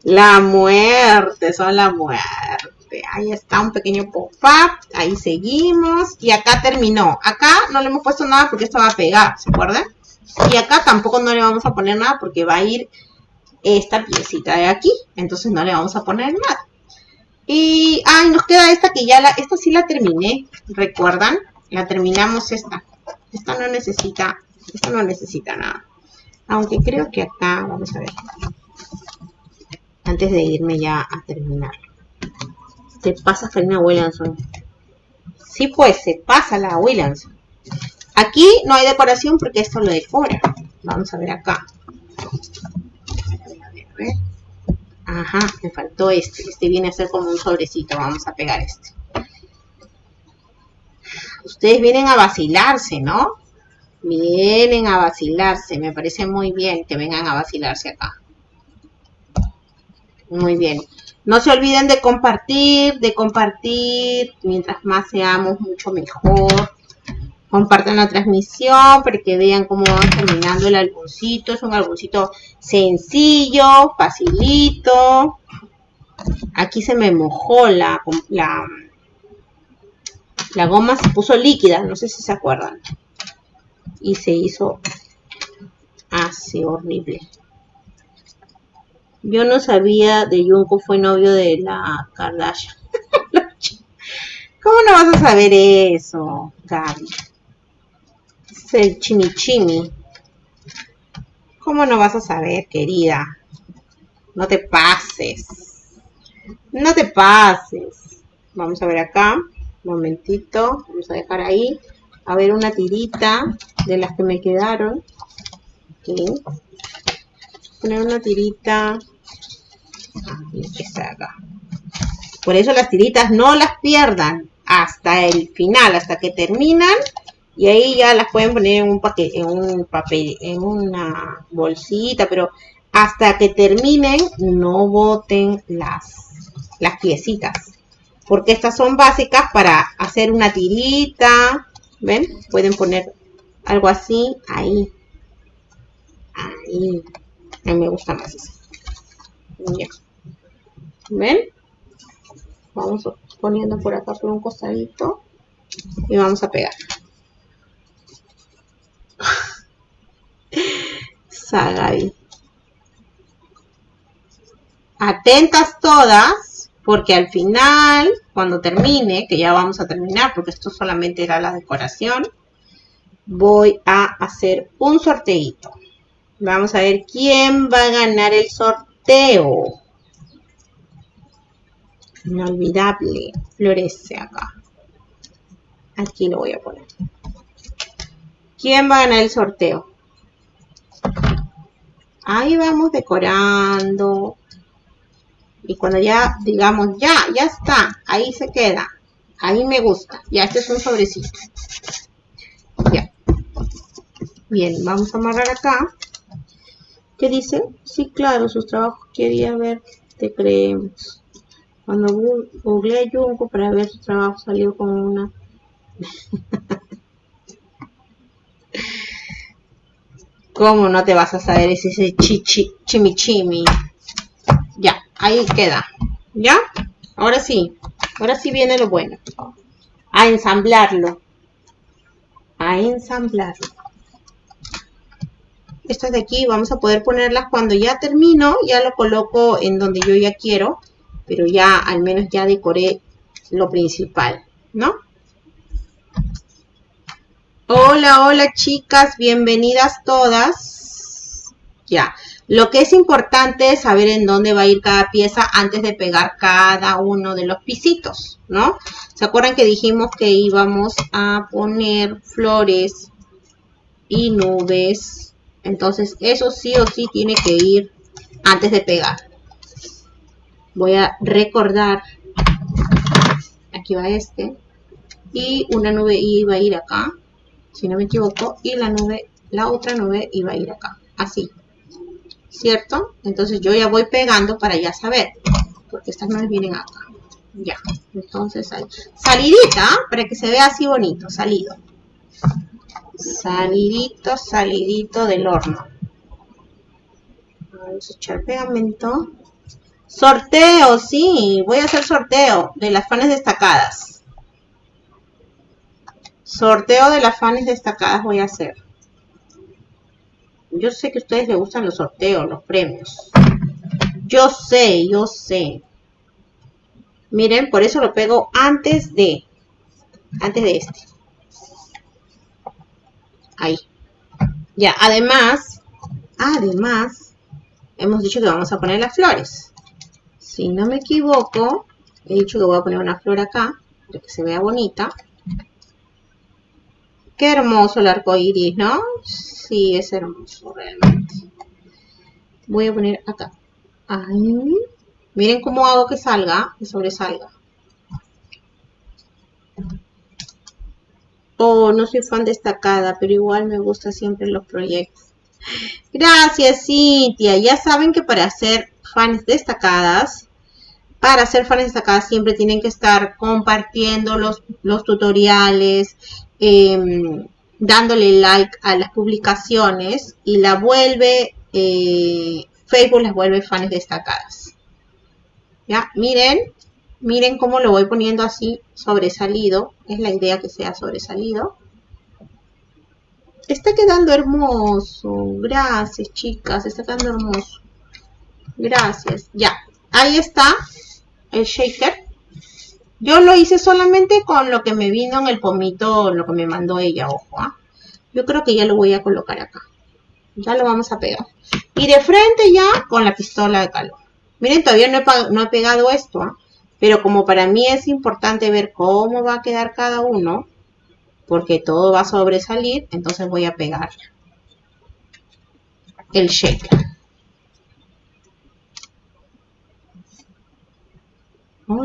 La muerte, son la muerte. Ahí está un pequeño pop-up. Ahí seguimos. Y acá terminó. Acá no le hemos puesto nada porque esto va a pegar, ¿se acuerdan? Y acá tampoco no le vamos a poner nada porque va a ir esta piecita de aquí. Entonces no le vamos a poner nada. Y, ay, nos queda esta que ya la, esta sí la terminé, ¿recuerdan? La terminamos esta. Esta no necesita, esta no necesita nada. Aunque creo que acá, vamos a ver. Antes de irme ya a terminar. Te pasa Karina Williamson. Sí, pues, se pasa la Williamson. Aquí no hay decoración porque esto lo decora. Vamos a ver acá. Ajá, me faltó este. Este viene a ser como un sobrecito. Vamos a pegar este. Ustedes vienen a vacilarse, ¿no? Vienen a vacilarse. Me parece muy bien que vengan a vacilarse acá. Muy bien. No se olviden de compartir, de compartir. Mientras más seamos, mucho mejor. Compartan la transmisión para que vean cómo va terminando el álbumcito. Es un álbumcito sencillo, facilito. Aquí se me mojó la, la goma, se puso líquida, no sé si se acuerdan. Y se hizo así horrible. Yo no sabía de Junko fue novio de la Kardashian. ¿Cómo no vas a saber eso, Gaby? Es el chimichimi. ¿Cómo no vas a saber, querida? No te pases. No te pases. Vamos a ver acá. Un momentito. Vamos a dejar ahí. A ver una tirita de las que me quedaron. Poner una tirita por eso las tiritas no las pierdan hasta el final, hasta que terminan. Y ahí ya las pueden poner en un paquete, en un papel, en una bolsita, pero hasta que terminen no boten las, las piecitas. Porque estas son básicas para hacer una tirita. ¿Ven? Pueden poner algo así ahí. Ahí. A mí me gusta más eso. Ya. ¿Ven? Vamos poniendo por acá por un costadito y vamos a pegar. Sagay. Atentas todas, porque al final, cuando termine, que ya vamos a terminar, porque esto solamente era la decoración, voy a hacer un sorteito. Vamos a ver quién va a ganar el sorteo. Inolvidable. Florece acá. Aquí lo voy a poner. ¿Quién va a ganar el sorteo? Ahí vamos decorando. Y cuando ya digamos, ya, ya está. Ahí se queda. Ahí me gusta. Ya, este es un sobrecito. Ya. Bien, vamos a amarrar acá. ¿Qué dice? Sí, claro, sus trabajos quería ver. Te creemos. Cuando googleé Junko para ver su trabajo salió con una... ¿Cómo no te vas a saber ese, chichi, chimichimi? Ya, ahí queda. ¿Ya? Ahora sí. Ahora sí viene lo bueno. a ensamblarlo. A ensamblarlo. Estas de aquí vamos a poder ponerlas cuando ya termino, ya lo coloco en donde yo ya quiero, pero ya al menos ya decoré lo principal, ¿no? Hola, hola chicas, bienvenidas todas. Ya, lo que es importante es saber en dónde va a ir cada pieza antes de pegar cada uno de los pisitos, ¿no? ¿Se acuerdan que dijimos que íbamos a poner flores y nubes? Entonces, eso sí o sí tiene que ir antes de pegar. Voy a recordar, aquí va este, y una nube iba a ir acá, si no me equivoco, y la nube, la otra nube iba a ir acá, así. ¿Cierto? Entonces yo ya voy pegando para ya saber, porque estas nubes vienen acá. Ya, entonces ahí. Salidita, para que se vea así bonito, salido. Salidito, salidito del horno. Vamos a echar pegamento. Sorteo, sí, voy a hacer sorteo de las fanes destacadas. Sorteo de las fanes destacadas voy a hacer. Yo sé que a ustedes les gustan los sorteos, los premios. Yo sé, yo sé. Miren, por eso lo pego antes de. Antes de este. Ahí. Ya, además, además, hemos dicho que vamos a poner las flores. Si no me equivoco, he dicho que voy a poner una flor acá, para que se vea bonita. Qué hermoso el arco iris, ¿no? Sí, es hermoso realmente. Voy a poner acá. Ay, miren cómo hago que salga, que sobresalga. Oh, no soy fan destacada, pero igual me gusta siempre los proyectos. Gracias, Cintia. Ya saben que para hacer fans destacadas, para hacer fans destacadas siempre tienen que estar compartiendo los, los tutoriales, Em, dándole like a las publicaciones y la vuelve, eh, Facebook las vuelve fans destacadas. ¿Ya? Miren, miren cómo lo voy poniendo así sobresalido. Es la idea que sea sobresalido. Está quedando hermoso. Gracias, chicas. Está quedando hermoso. Gracias. Ya. Ahí está el shaker. Yo lo hice solamente con lo que me vino en el pomito, lo que me mandó ella, ojo. ¿ah? Yo creo que ya lo voy a colocar acá. Ya lo vamos a pegar. Y de frente ya con la pistola de calor. Miren, todavía no he, pegado esto, ¿ah? pero como para mí es importante ver cómo va a quedar cada uno, porque todo va a sobresalir, entonces voy a pegar el shaker.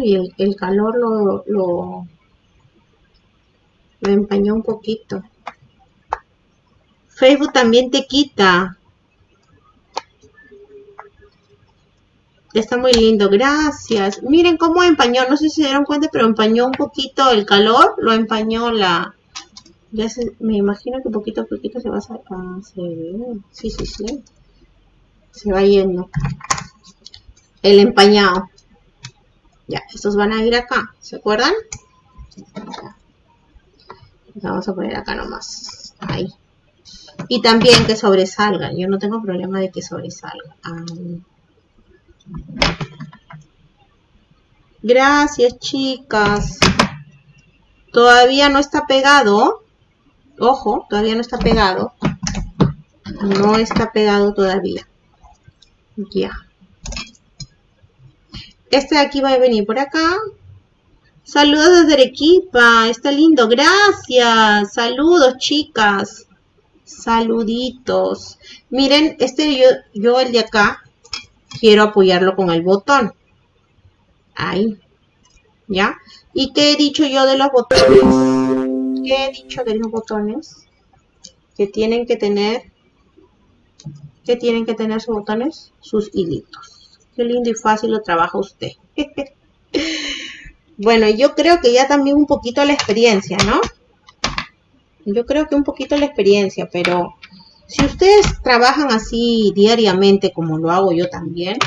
Y el, calor lo, lo, empañó un poquito. Facebook también te quita. Está muy lindo, gracias. Miren cómo empañó, no sé si se dieron cuenta, pero empañó un poquito el calor, lo empañó la... Ya me imagino que poquito a poquito se va a... Ah, sí, sí, sí. Se va yendo. El empañado. Ya, estos van a ir acá, ¿se acuerdan? vamos a poner acá nomás. Ahí. Y también que sobresalgan. Yo no tengo problema de que sobresalga. Gracias, chicas. Todavía no está pegado. Ojo, todavía no está pegado. No está pegado todavía. Ya. Este de aquí va a venir por acá. Saludos desde Arequipa. Está lindo. Gracias. Saludos, chicas. Saluditos. Miren, este yo, yo el de acá, quiero apoyarlo con el botón. Ahí. ¿Ya? ¿Y qué he dicho yo de los botones? ¿Qué he dicho de los botones? Que tienen que tener... ¿Qué tienen que tener sus botones? Sus hilitos. Qué lindo y fácil lo trabaja usted. bueno, yo creo que ya también un poquito la experiencia, ¿no? Yo creo que un poquito la experiencia, pero si ustedes trabajan así diariamente como lo hago yo también,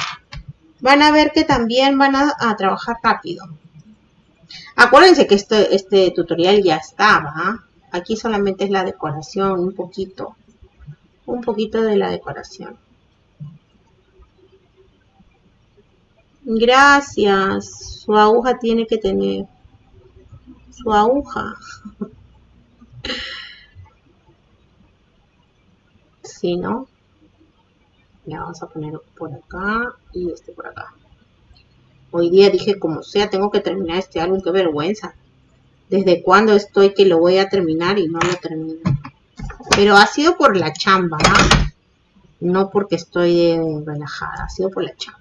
van a ver que también van a, trabajar rápido. Acuérdense que este, este tutorial ya estaba. ¿ah? Aquí solamente es la decoración, un poquito. Un poquito de la decoración. Gracias. Su aguja tiene que tener. Su aguja. Si no, ya vamos a poner por acá y este por acá. Hoy día dije, como sea, tengo que terminar este álbum. Qué vergüenza. ¿Desde cuándo estoy que lo voy a terminar y no lo termino? Pero ha sido por la chamba, ¿no? No porque estoy relajada, ha sido por la chamba.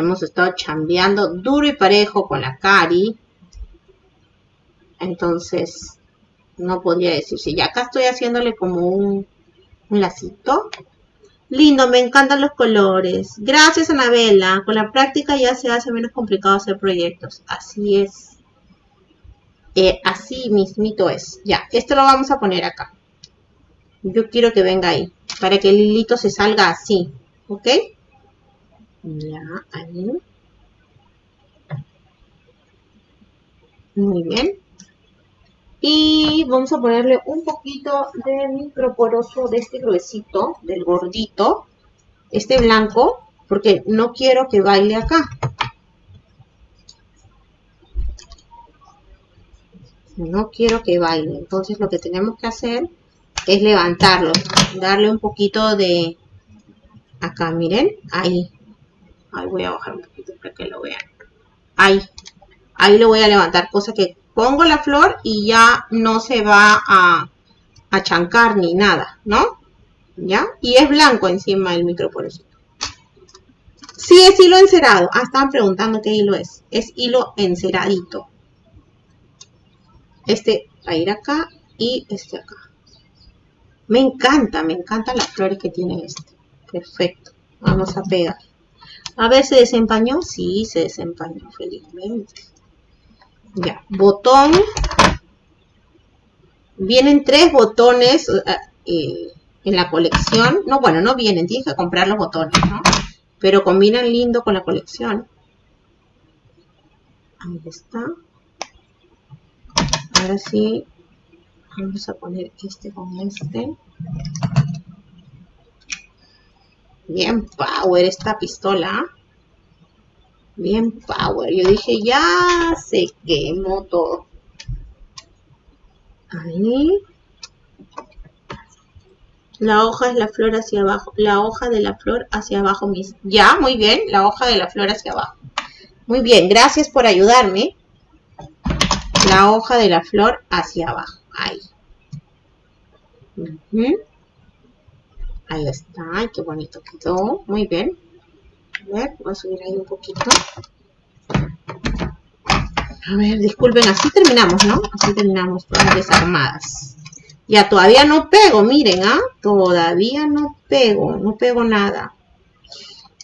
Hemos estado chambeando duro y parejo con la Cari. Entonces, no podría decirse. Ya acá estoy haciéndole como un, un lacito. Lindo, me encantan los colores. Gracias, Anabela. Con la práctica ya se hace menos complicado hacer proyectos. Así es. Eh, así mismito es. Ya, esto lo vamos a poner acá. Yo quiero que venga ahí. Para que el hilito se salga así. ¿Ok? Ya, ahí. Muy bien. Y vamos a ponerle un poquito de microporoso de este gruesito, del gordito, este blanco, porque no quiero que baile acá. No quiero que baile. Entonces lo que tenemos que hacer es levantarlo, darle un poquito de acá, miren, ahí. Ahí voy a bajar un poquito para que lo vean. Ahí. Ahí lo voy a levantar, cosa que pongo la flor y ya no se va a, a chancar ni nada, ¿no? ¿Ya? Y es blanco encima el microporosito. Sí, es hilo encerado. Ah, estaban preguntando qué hilo es. Es hilo enceradito. Este va a ir acá y este acá. Me encanta, me encantan las flores que tiene este. Perfecto. Vamos a pegar. A ver, ¿se desempañó? Sí, se desempañó felizmente. Ya, botón. Vienen tres botones eh, eh, en la colección. No, bueno, no vienen, tienes que comprar los botones, ¿no? Pero combinan lindo con la colección. Ahí está. Ahora sí, vamos a poner este con este. Bien power esta pistola. Bien power. Yo dije, ya se quemó todo. Ahí. La hoja es la flor hacia abajo. La hoja de la flor hacia abajo mismo. Ya, muy bien. La hoja de la flor hacia abajo. Muy bien, gracias por ayudarme. La hoja de la flor hacia abajo. Ahí. Ahí está. Ay, qué bonito quedó. Muy bien. A ver, voy a subir ahí un poquito. A ver, disculpen, así terminamos, ¿no? Así terminamos todas desarmadas. Ya, todavía no pego, miren, ¿ah? Todavía no pego, no pego nada.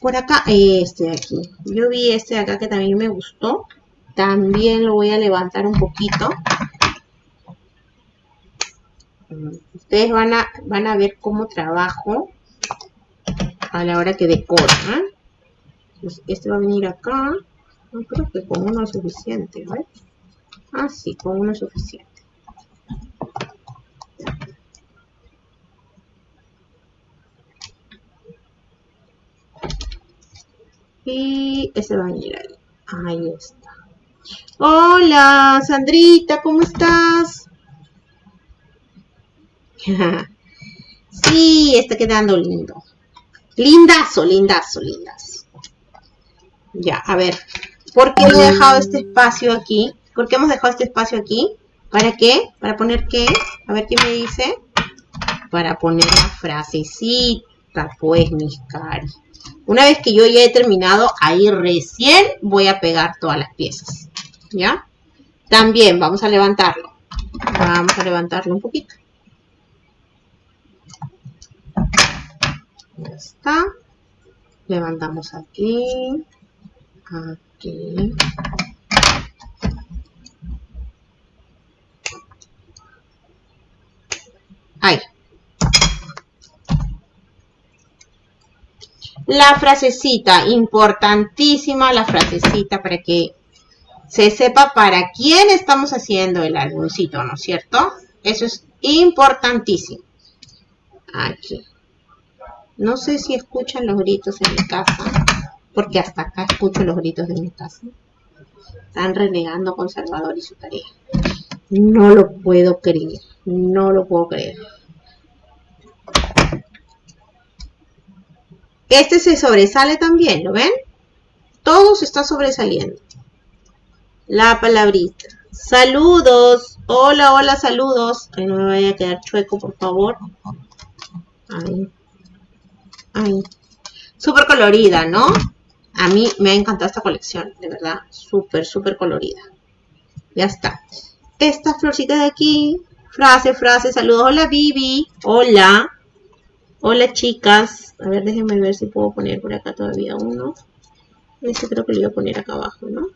Por acá, este de aquí. Yo vi este de acá que también me gustó. También lo voy a levantar un poquito. Ustedes van a, van a ver cómo trabajo a la hora que decoro, ¿eh? Este va a venir acá. No creo que con uno es suficiente, ¿vale? Ah, sí, con uno es suficiente. Y ese va a venir ahí. Ahí está. Hola, Sandrita, ¿cómo estás? sí, está quedando lindo. Lindazo, lindazo, lindazo. Ya, a ver. ¿Por qué he dejado este espacio aquí? ¿Por qué hemos dejado este espacio aquí? ¿Para qué? ¿Para poner qué? A ver qué me dice. Para poner la frasecita, pues, mis cari. Una vez que yo ya he terminado, ahí recién voy a pegar todas las piezas. ¿Ya? También vamos a levantarlo. Vamos a levantarlo un poquito. Ya está. Levantamos aquí aquí ahí La frasecita, importantísima la frasecita para que se sepa para quién estamos haciendo el álbumcito, ¿no es cierto? Eso es importantísimo. Aquí. No sé si escuchan los gritos en mi casa, porque hasta acá escucho los gritos de mi casa. Están renegando conservador y su tarea. No lo puedo creer, no lo puedo creer. Este se sobresale también, ¿lo ven? Todo se está sobresaliendo. La palabrita. Saludos. Hola, hola, saludos. Que no me vaya a quedar chueco, por favor. Ahí. Ahí. Súper colorida, ¿no? A mí me ha encantado esta colección, de verdad. Súper, súper colorida. Ya está. Esta florcita de aquí. Frase, frase, saludos. Hola, Vivi. Hola. Hola, chicas. A ver, déjenme ver si puedo poner por acá todavía uno. Este creo que lo voy a poner acá abajo, ¿no?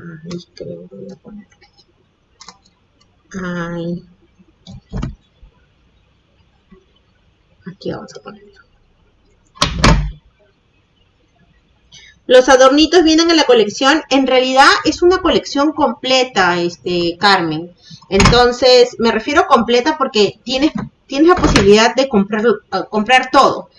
Ahí creo que voy a poner. Ahí. Aquí vamos a ponerlo. Los adornitos vienen en la colección. En realidad es una colección completa, este, Carmen. Entonces, me refiero completa porque tienes, tienes la posibilidad de comprar, comprar todo.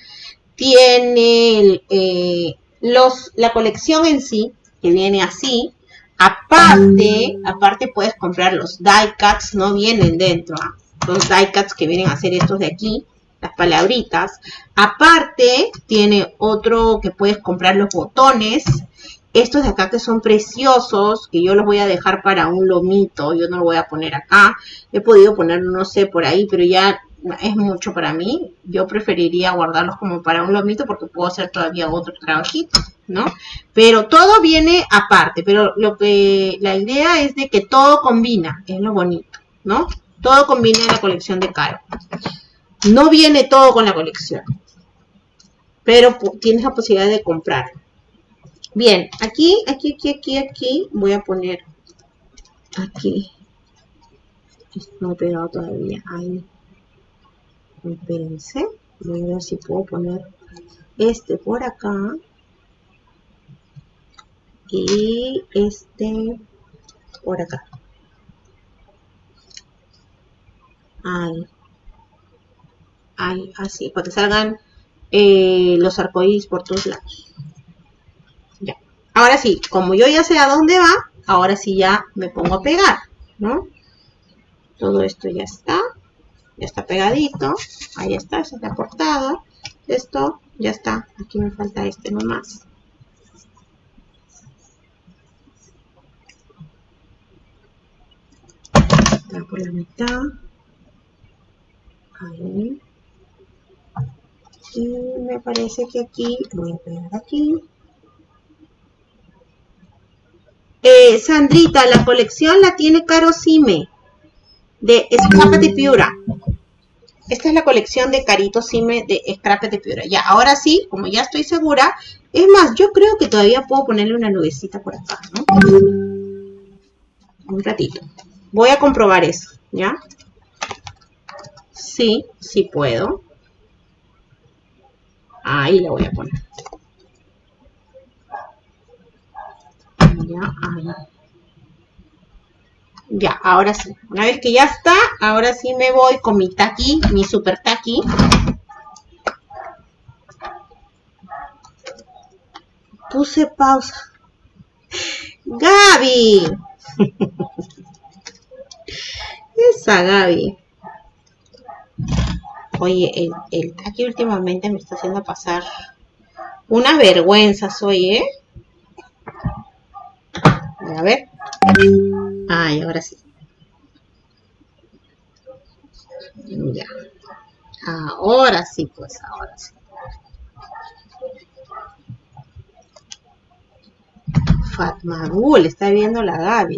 Tiene eh, los, la colección en sí, que viene así. Aparte, aparte puedes comprar los die cuts, no vienen dentro. ¿ah? Los die cuts que vienen a ser estos de aquí las palabritas. Aparte, tiene otro que puedes comprar los botones. Estos de acá que son preciosos, que yo los voy a dejar para un lomito, yo no lo voy a poner acá. He podido poner, no sé, por ahí, pero ya es mucho para mí. Yo preferiría guardarlos como para un lomito porque puedo hacer todavía otro trabajito, ¿no? Pero todo viene aparte, pero lo que la idea es de que todo combina, es lo bonito, ¿no? Todo combina en la colección de Caro. No viene todo con la colección, pero tienes la posibilidad de comprar. Bien, aquí, aquí, aquí, aquí, aquí, voy a poner aquí. No he pegado todavía. Ahí. Espérense. Voy a ver si puedo poner este por acá. Y este por acá. Ahí así, para que salgan eh, los arcoíris por todos lados. Ya. Ahora sí, como yo ya sé a dónde va, ahora sí ya me pongo a pegar, ¿no? Todo esto ya está, ya está pegadito, ahí está, esa es la portada. Esto ya está, aquí me falta este nomás. por la mitad. Ahí. Y me parece que aquí, voy a pegar aquí. Eh, Sandrita, la colección la tiene Caro Sime, de Scrap de Piura. Esta es la colección de Carito Sime de Scrap de Piura. Ya, ahora sí, como ya estoy segura, es más, yo creo que todavía puedo ponerle una nubecita por acá, ¿no? Un ratito. Voy a comprobar eso, ¿ya? Sí, sí puedo. Ahí la voy a poner. Ya, ahí. Ya, ahora sí. Una vez que ya está, ahora sí me voy con mi taqui, mi super taqui. Puse pausa. Gaby. Esa Gaby. Oye, el, el aquí últimamente me está haciendo pasar una vergüenza, soy, ¿eh? A ver. Ay, ahora sí. Ya. Ahora sí, pues, ahora sí. Fatmagul, está viendo la Gaby.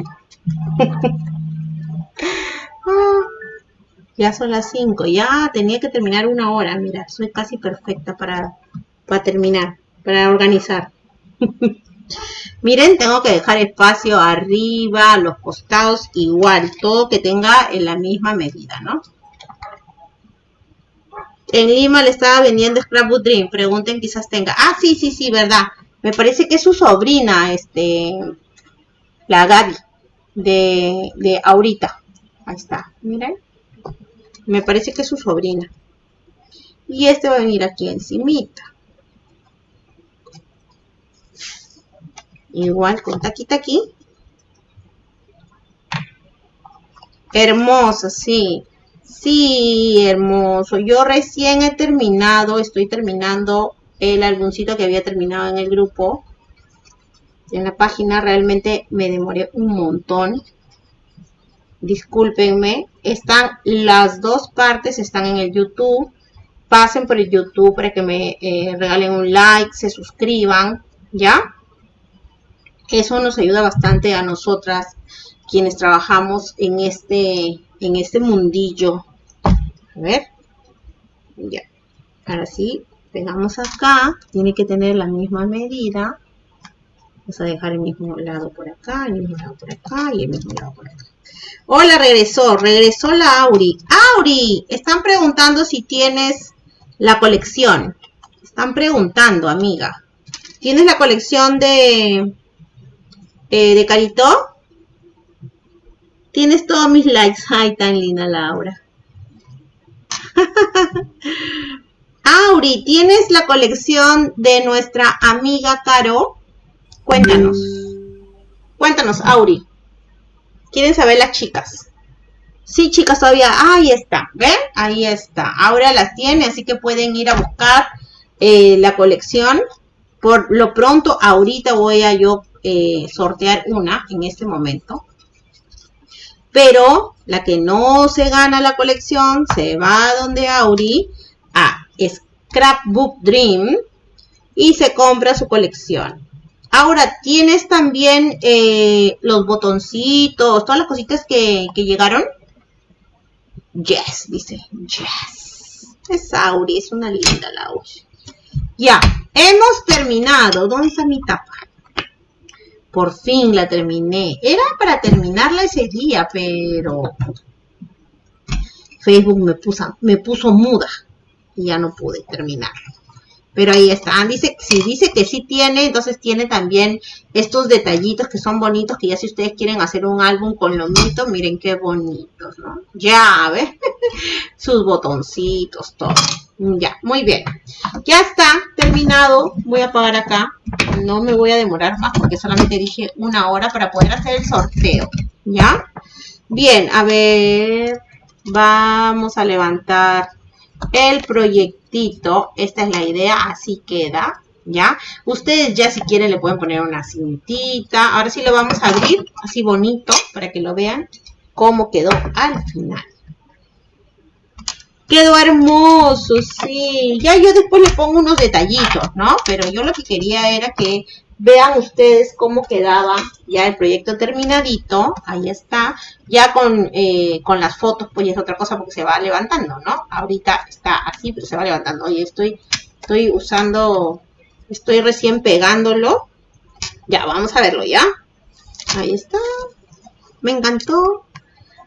Ya son las 5. Ya tenía que terminar una hora. Mira, soy casi perfecta para, para terminar, para organizar. Miren, tengo que dejar espacio arriba, los costados igual, todo que tenga en la misma medida, ¿no? En Lima le estaba vendiendo Scrapbook Dream. Pregunten, quizás tenga. Ah, sí, sí, sí, verdad. Me parece que es su sobrina, este, la Gaby, de, de Aurita. Ahí está, miren. Me parece que es su sobrina. Y este va a venir aquí encimita. Igual con taquita aquí. Hermoso, sí. Sí, hermoso. Yo recién he terminado, estoy terminando el álbumcito que había terminado en el grupo. En la página realmente me demoré un montón. Discúlpenme. Están las dos partes, están en el YouTube. Pasen por el YouTube para que me eh, regalen un like, se suscriban, ¿ya? Eso nos ayuda bastante a nosotras quienes trabajamos en este, en este mundillo. A ver. Ya. Ahora sí, pegamos acá. Tiene que tener la misma medida. Vamos a dejar el mismo lado por acá, el mismo lado por acá y el mismo lado por acá. Hola, regresó. Regresó la Auri. Auri, están preguntando si tienes la colección. Están preguntando, amiga. ¿Tienes la colección de, eh, de Carito? Tienes todos mis likes. Ay, tan linda Laura. Auri, ¿tienes la colección de nuestra amiga Caro? Cuéntanos. Cuéntanos, Auri. ¿Quieren saber las chicas? Sí, chicas, todavía. ahí está. ¿Ven? Ahí está. Ahora las tiene, así que pueden ir a buscar eh, la colección. Por lo pronto, ahorita voy a yo eh, sortear una en este momento. Pero la que no se gana la colección se va a donde Auri a Scrapbook Dream y se compra su colección. Ahora, ¿tienes también eh, los botoncitos, todas las cositas que, llegaron? Yes, dice. Yes. Es Auri, es una linda Auri. Ya, hemos terminado. ¿Dónde está mi tapa? Por fin la terminé. Era para terminarla ese día, pero Facebook me puso, me puso muda y ya no pude terminarlo. Pero ahí está. Ah, dice, si dice que sí tiene, entonces tiene también estos detallitos que son bonitos, que ya si ustedes quieren hacer un álbum con lo mito, miren qué bonitos, ¿no? Ya, ¿ves? Sus botoncitos, todo. Ya, muy bien. Ya está terminado. Voy a apagar acá. No me voy a demorar más porque solamente dije una hora para poder hacer el sorteo. ¿Ya? Bien, a ver. Vamos a levantar el proyectito. Esta es la idea, así queda. ¿Ya? Ustedes ya si quieren le pueden poner una cintita. Ahora sí lo vamos a abrir así bonito para que lo vean cómo quedó al final. Quedó hermoso, sí. Ya yo después le pongo unos detallitos, ¿no? Pero yo lo que quería era que vean ustedes cómo quedaba ya el proyecto terminadito. Ahí está. Ya con, eh, con las fotos, pues es otra cosa porque se va levantando, ¿no? Ahorita está así, pero se va levantando. Oye, estoy, estoy usando, estoy recién pegándolo. Ya, vamos a verlo ya. Ahí está. Me encantó.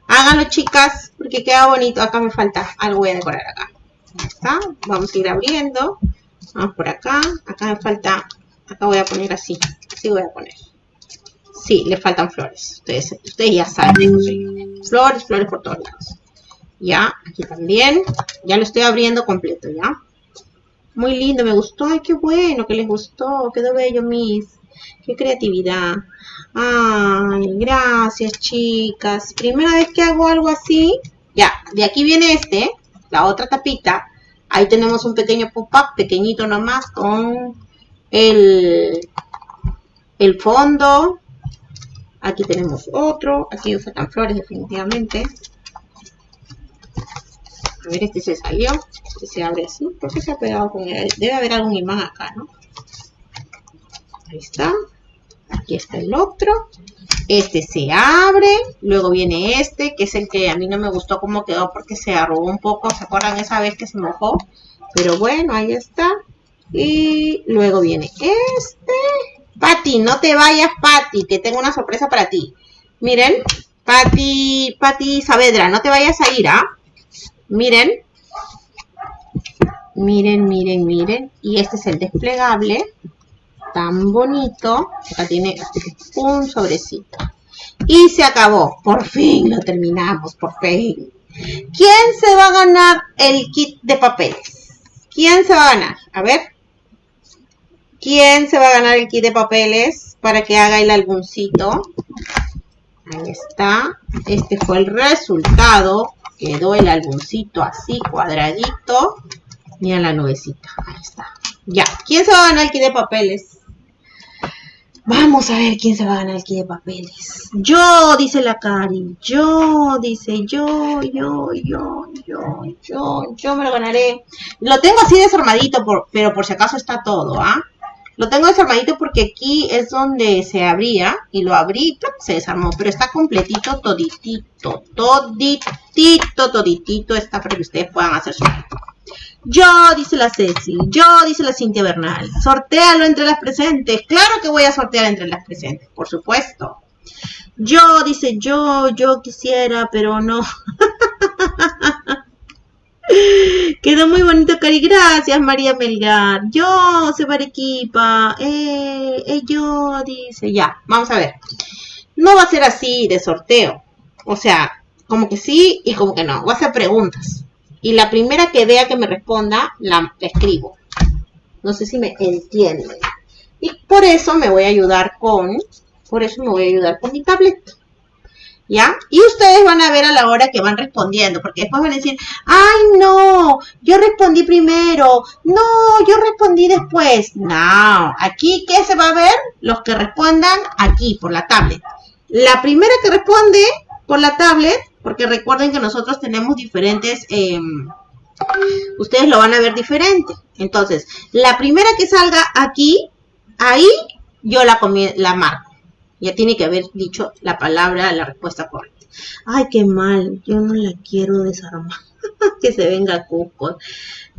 Háganlo, chicas, porque queda bonito. Acá me falta algo, voy a decorar acá. Ahí está. Vamos a ir abriendo. Vamos por acá. Acá me falta, acá voy a poner así. Así voy a poner. Sí, le faltan flores. Ustedes, ustedes ya saben. Flores, flores por todos lados. Ya, aquí también. Ya lo estoy abriendo completo, ¿ya? Muy lindo, me gustó. Ay, qué bueno que les gustó. Quedó bello, mis. Qué creatividad. Ay, gracias, chicas. Primera vez que hago algo así. Ya, de aquí viene este, la otra tapita. Ahí tenemos un pequeño pop-up, pequeñito nomás, con el, el fondo. Aquí tenemos otro. Aquí faltan flores, definitivamente. A ver, este se salió. Este se abre así. ¿Por qué se ha pegado con él? Debe haber algún imán acá, ¿no? Ahí está. Aquí está el otro. Este se abre. Luego viene este, que es el que a mí no me gustó cómo quedó porque se arrugó un poco. ¿Se acuerdan esa vez que se mojó? Pero bueno, ahí está. Y luego viene este. Pati, no te vayas, Pati, que tengo una sorpresa para ti. Miren, Pati, Pati Saavedra, no te vayas a ir, ¿ah? Miren. Miren, miren, miren. Y este es el desplegable. Tan bonito. Acá tiene un sobrecito. Y se acabó. Por fin lo terminamos, por fin. ¿Quién se va a ganar el kit de papeles? ¿Quién se va a ganar? A ver. ¿Quién se va a ganar el kit de papeles para que haga el álbumcito? Ahí está. Este fue el resultado. Quedó el álbumcito así, cuadradito. Mira la nubecita. Ahí está. Ya. ¿Quién se va a ganar el kit de papeles? Vamos a ver quién se va a ganar el kit de papeles. Yo, dice la Cari. Yo, dice yo, yo, yo, yo, yo, yo me lo ganaré. Lo tengo así desarmadito, pero por si acaso está todo, ¿ah? Lo tengo desarmadito porque aquí es donde se abría y lo abrí, se desarmó, pero está completito, toditito, toditito, toditito está para que ustedes puedan hacer su yo, dice la Ceci. Yo, dice la Cintia Bernal. Sortéalo entre las presentes. Claro que voy a sortear entre las presentes, por supuesto. Yo, dice yo, yo quisiera, pero no. Quedó muy bonito, Cari. Gracias, María Melgar. Yo, se equipa. Eh, eh, yo, dice. Ya, vamos a ver. No va a ser así de sorteo. O sea, como que sí y como que no. Va a ser preguntas y la primera que vea que me responda, la escribo. No sé si me entienden. Y por eso me voy a ayudar con, por eso me voy a ayudar con mi tablet. ¿Ya? Y ustedes van a ver a la hora que van respondiendo, porque después van a decir, ay no, yo respondí primero, no, yo respondí después. No, aquí, ¿qué se va a ver? Los que respondan aquí, por la tablet. La primera que responde por la tablet porque recuerden que nosotros tenemos diferentes, em, ustedes lo van a ver diferente. Entonces, la primera que salga aquí, ahí yo la, la marco. Ya tiene que haber dicho la palabra, la respuesta correcta. Ay, qué mal, yo no la quiero desarmar. que se venga Cusco.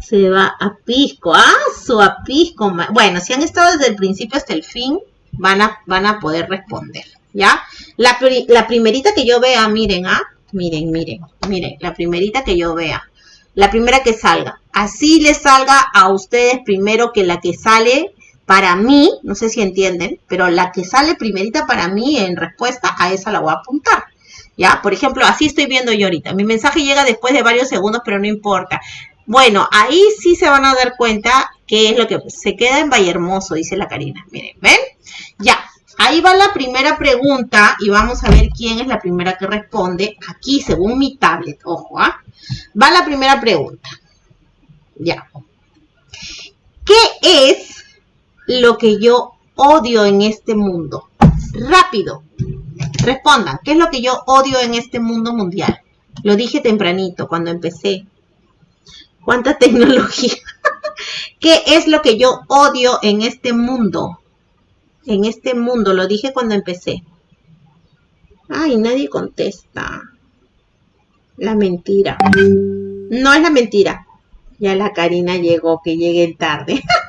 Se va a pisco. ¡Ah, su a pisco! Bueno, si han estado desde el principio hasta el fin, van a, van a poder responder. ¿Ya? La, la primerita que yo vea, miren, ¿ah? miren, miren, miren, la primerita que yo vea, la primera que salga. Así le salga a ustedes primero que la que sale para mí, no sé si entienden, pero la que sale primerita para mí en respuesta a esa la voy a apuntar. ¿Ya? Por ejemplo, así estoy viendo yo ahorita. Mi mensaje llega después de varios segundos, pero no importa. Bueno, ahí sí se van a dar cuenta que es lo que se queda en Valle Hermoso, dice la Karina. Miren, ¿ven? Ya, Ahí va la primera pregunta y vamos a ver quién es la primera que responde. Aquí, según mi tablet, ojo, ¿ah? Va la primera pregunta. Ya. ¿Qué es lo que yo odio en este mundo? Rápido. Respondan, ¿qué es lo que yo odio en este mundo mundial? Lo dije tempranito, cuando empecé. ¿Cuánta tecnología? ¿Qué es lo que yo odio en este mundo? en este mundo, lo dije cuando empecé. Ay, nadie contesta. La mentira. No es la mentira. Ya la Karina llegó, que llegue tarde.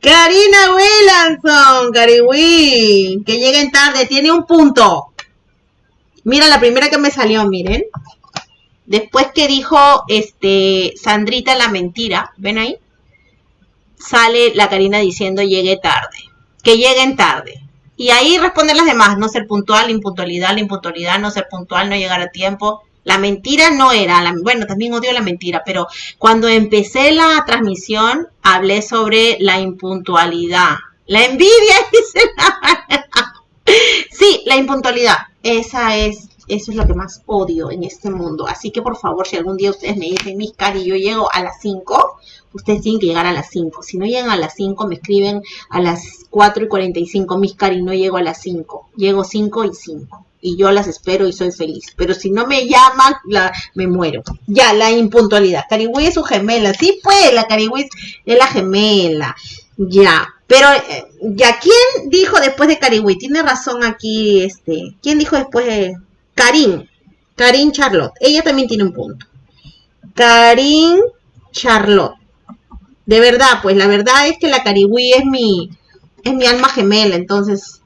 Karina Williamson, Cariwi, que lleguen tarde, tiene un punto. Mira, la primera que me salió, miren. Después que dijo este Sandrita la mentira, ¿ven ahí? sale la Karina diciendo llegue tarde, que lleguen tarde. Y ahí responden las demás, no ser puntual, impuntualidad, la impuntualidad, no ser puntual, no llegar a tiempo. La mentira no era, la, bueno, también odio la mentira, pero cuando empecé la transmisión hablé sobre la impuntualidad. La envidia, dice la... Sí, la impuntualidad. Esa es, eso es lo que más odio en este mundo. Así que por favor, si algún día ustedes me dicen, mis cari, yo llego a las 5, ustedes tienen que llegar a las 5. Si no llegan a las 5, me escriben a las 4 y 45, mis cari, no llego a las 5. Llego 5 y 5. Y yo las espero y soy feliz. Pero si no me llaman, la, me muero. Ya, la impuntualidad. Carigüey es su gemela. Sí, pues, la Carigüey es la gemela. Ya. Pero, eh, ya, ¿quién dijo después de Carigüey? Tiene razón aquí, este. ¿Quién dijo después de Karim? Karim Charlotte. Ella también tiene un punto. Karim Charlotte. De verdad, pues la verdad es que la Cariwí es mi, es mi alma gemela, entonces,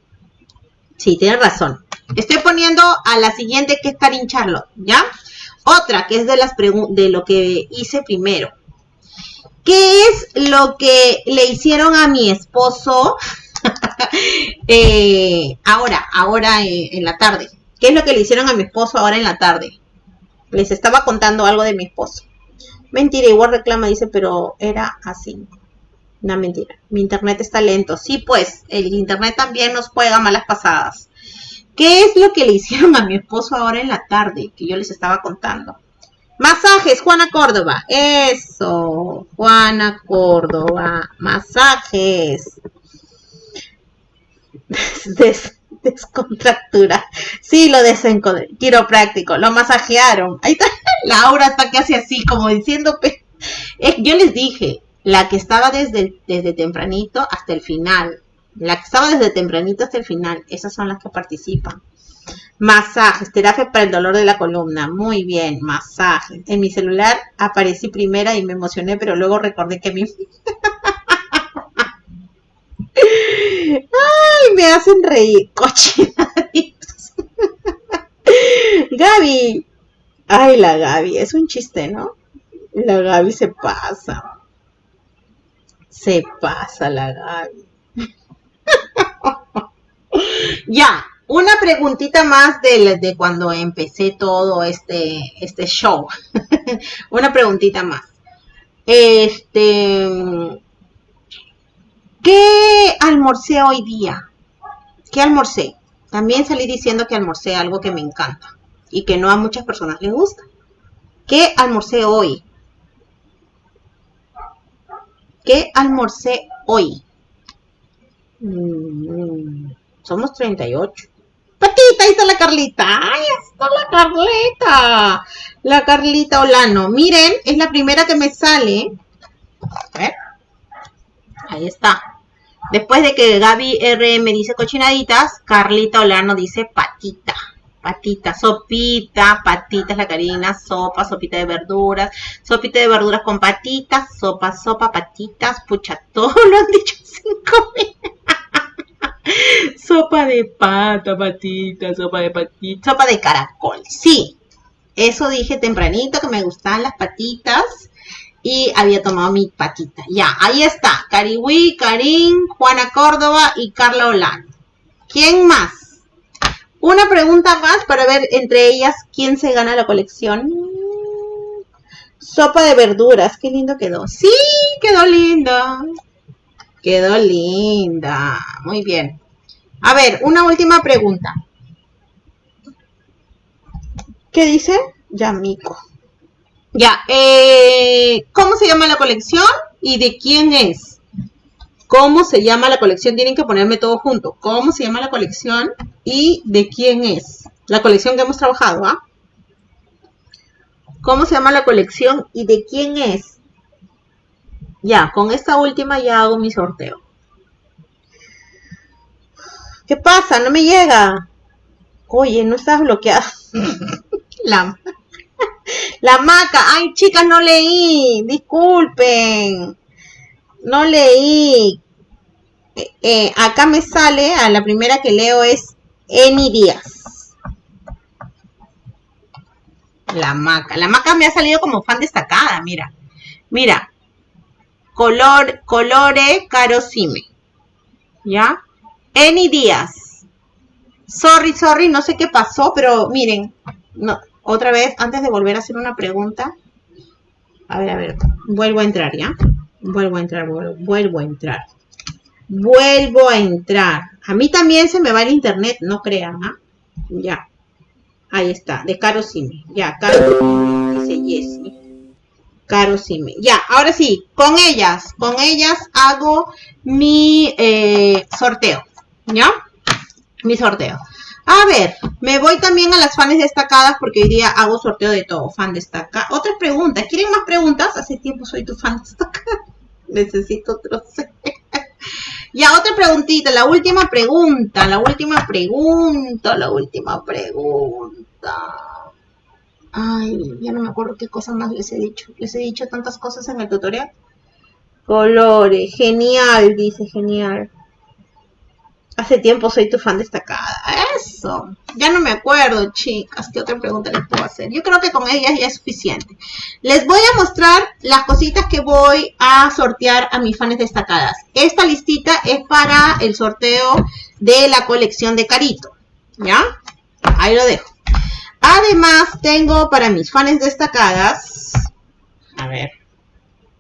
sí, tiene razón. Estoy poniendo a la siguiente que es Karin Charlotte, ¿ya? Otra que es de, las de lo que hice primero. ¿Qué es lo que le hicieron a mi esposo eh, ahora, ahora en la tarde? ¿Qué es lo que le hicieron a mi esposo ahora en la tarde? Les estaba contando algo de mi esposo. Mentira, igual reclama, dice, pero era así. Una mentira. Mi internet está lento. Sí, pues, el internet también nos juega malas pasadas. ¿Qué es lo que le hicieron a mi esposo ahora en la tarde? Que yo les estaba contando. Masajes, Juana Córdoba. Eso, Juana Córdoba. Masajes. Des, descontractura. Sí, lo Quiero práctico. Lo masajearon. Ahí está. Laura está casi así, como diciendo. Yo les dije, la que estaba desde tempranito hasta el final. La que estaba desde tempranito hasta el final. Esas son las que participan. Masajes, terapia para el dolor de la columna. Muy bien, masajes. En mi celular aparecí primera y me emocioné, pero luego recordé que mi... Ay, me hacen reír. Cochinaditos. Gaby. Ay, la Gaby. Es un chiste, ¿no? La Gaby se pasa. Se pasa la Gaby. ya, una preguntita más de, de cuando empecé todo este, este show. Una preguntita más. Este, ¿qué almorcé hoy día? ¿Qué almorcé? También salí diciendo que almorcé algo que me encanta y que no a muchas personas les gusta. ¿Qué almorcé hoy? ¿Qué almorcé hoy? Mm, somos 38. Patita, ahí está la Carlita. Ahí está la Carlita. La Carlita Olano. Miren, es la primera que me sale. A ver. Ahí está. Después de que Gaby RM dice cochinaditas, Carlita Olano dice patita. Patita, sopita, patitas, la Karina, sopa, sopita de verduras, sopita de verduras con patitas, sopa, sopa, patitas, pucha, todo lo han dicho. sopa de pata, patita, sopa de patita, sopa de caracol. Sí, eso dije tempranito que me gustaban las patitas y había tomado mi patita. Ya, ahí está. Cariwi, Karim, Juana Córdoba y Carla Olano. ¿Quién más? Una pregunta más para ver entre ellas quién se gana la colección. Sopa de verduras, qué lindo quedó. Sí, quedó linda. Quedó linda. Muy bien. A ver, una última pregunta. ¿Qué dice? Yamiko. Ya, eh, ¿cómo se llama la colección y de quién es? ¿Cómo se llama la colección? Tienen que ponerme todo junto. ¿Cómo se llama la colección y de quién es? La colección que hemos trabajado, ¿ah? ¿Cómo se llama la colección y de quién es? Ya, con esta última ya hago mi sorteo. ¿Qué pasa? No me llega. Oye, no estás bloqueada. la, la maca. Ay, chicas, no leí. Disculpen. No leí. Eh, eh, acá me sale, a la primera que leo es Eni Díaz. La maca. La maca me ha salido como fan destacada, mira. Mira, color, colore carosime. ¿Ya? Eni Díaz. Sorry, sorry, no sé qué pasó, pero miren, no, otra vez, antes de volver a hacer una pregunta. A ver, a ver, vuelvo a entrar, ¿ya? Vuelvo a entrar, vuelvo, a entrar. Vuelvo a entrar. A mí también se me va el internet, no crean, ¿ah? Ya. Ahí está, de Carosime. Ya, Caro, dice Jessie. Caro. Ya, ahora sí, con ellas, con ellas hago mi eh, sorteo, ¿ya? Mi sorteo. A ver, me voy también a las fans destacadas porque hoy día hago sorteo de todo, fan destacada. Otras preguntas, ¿quieren más preguntas? Hace tiempo soy tu fan destacada. Necesito otro. ya, otra preguntita, la última pregunta, la última pregunta, la última pregunta. Ay, ya no me acuerdo qué cosas más les he dicho. Les he dicho tantas cosas en el tutorial. Colores, genial, dice genial. Hace tiempo soy tu fan destacada. Eso. Ya no me acuerdo, chicas. ¿Qué otra pregunta les puedo hacer? Yo creo que con ellas ya es suficiente. Les voy a mostrar las cositas que voy a sortear a mis fans destacadas. Esta listita es para el sorteo de la colección de Carito. ¿Ya? Ahí lo dejo. Además, tengo para mis fans destacadas. A ver.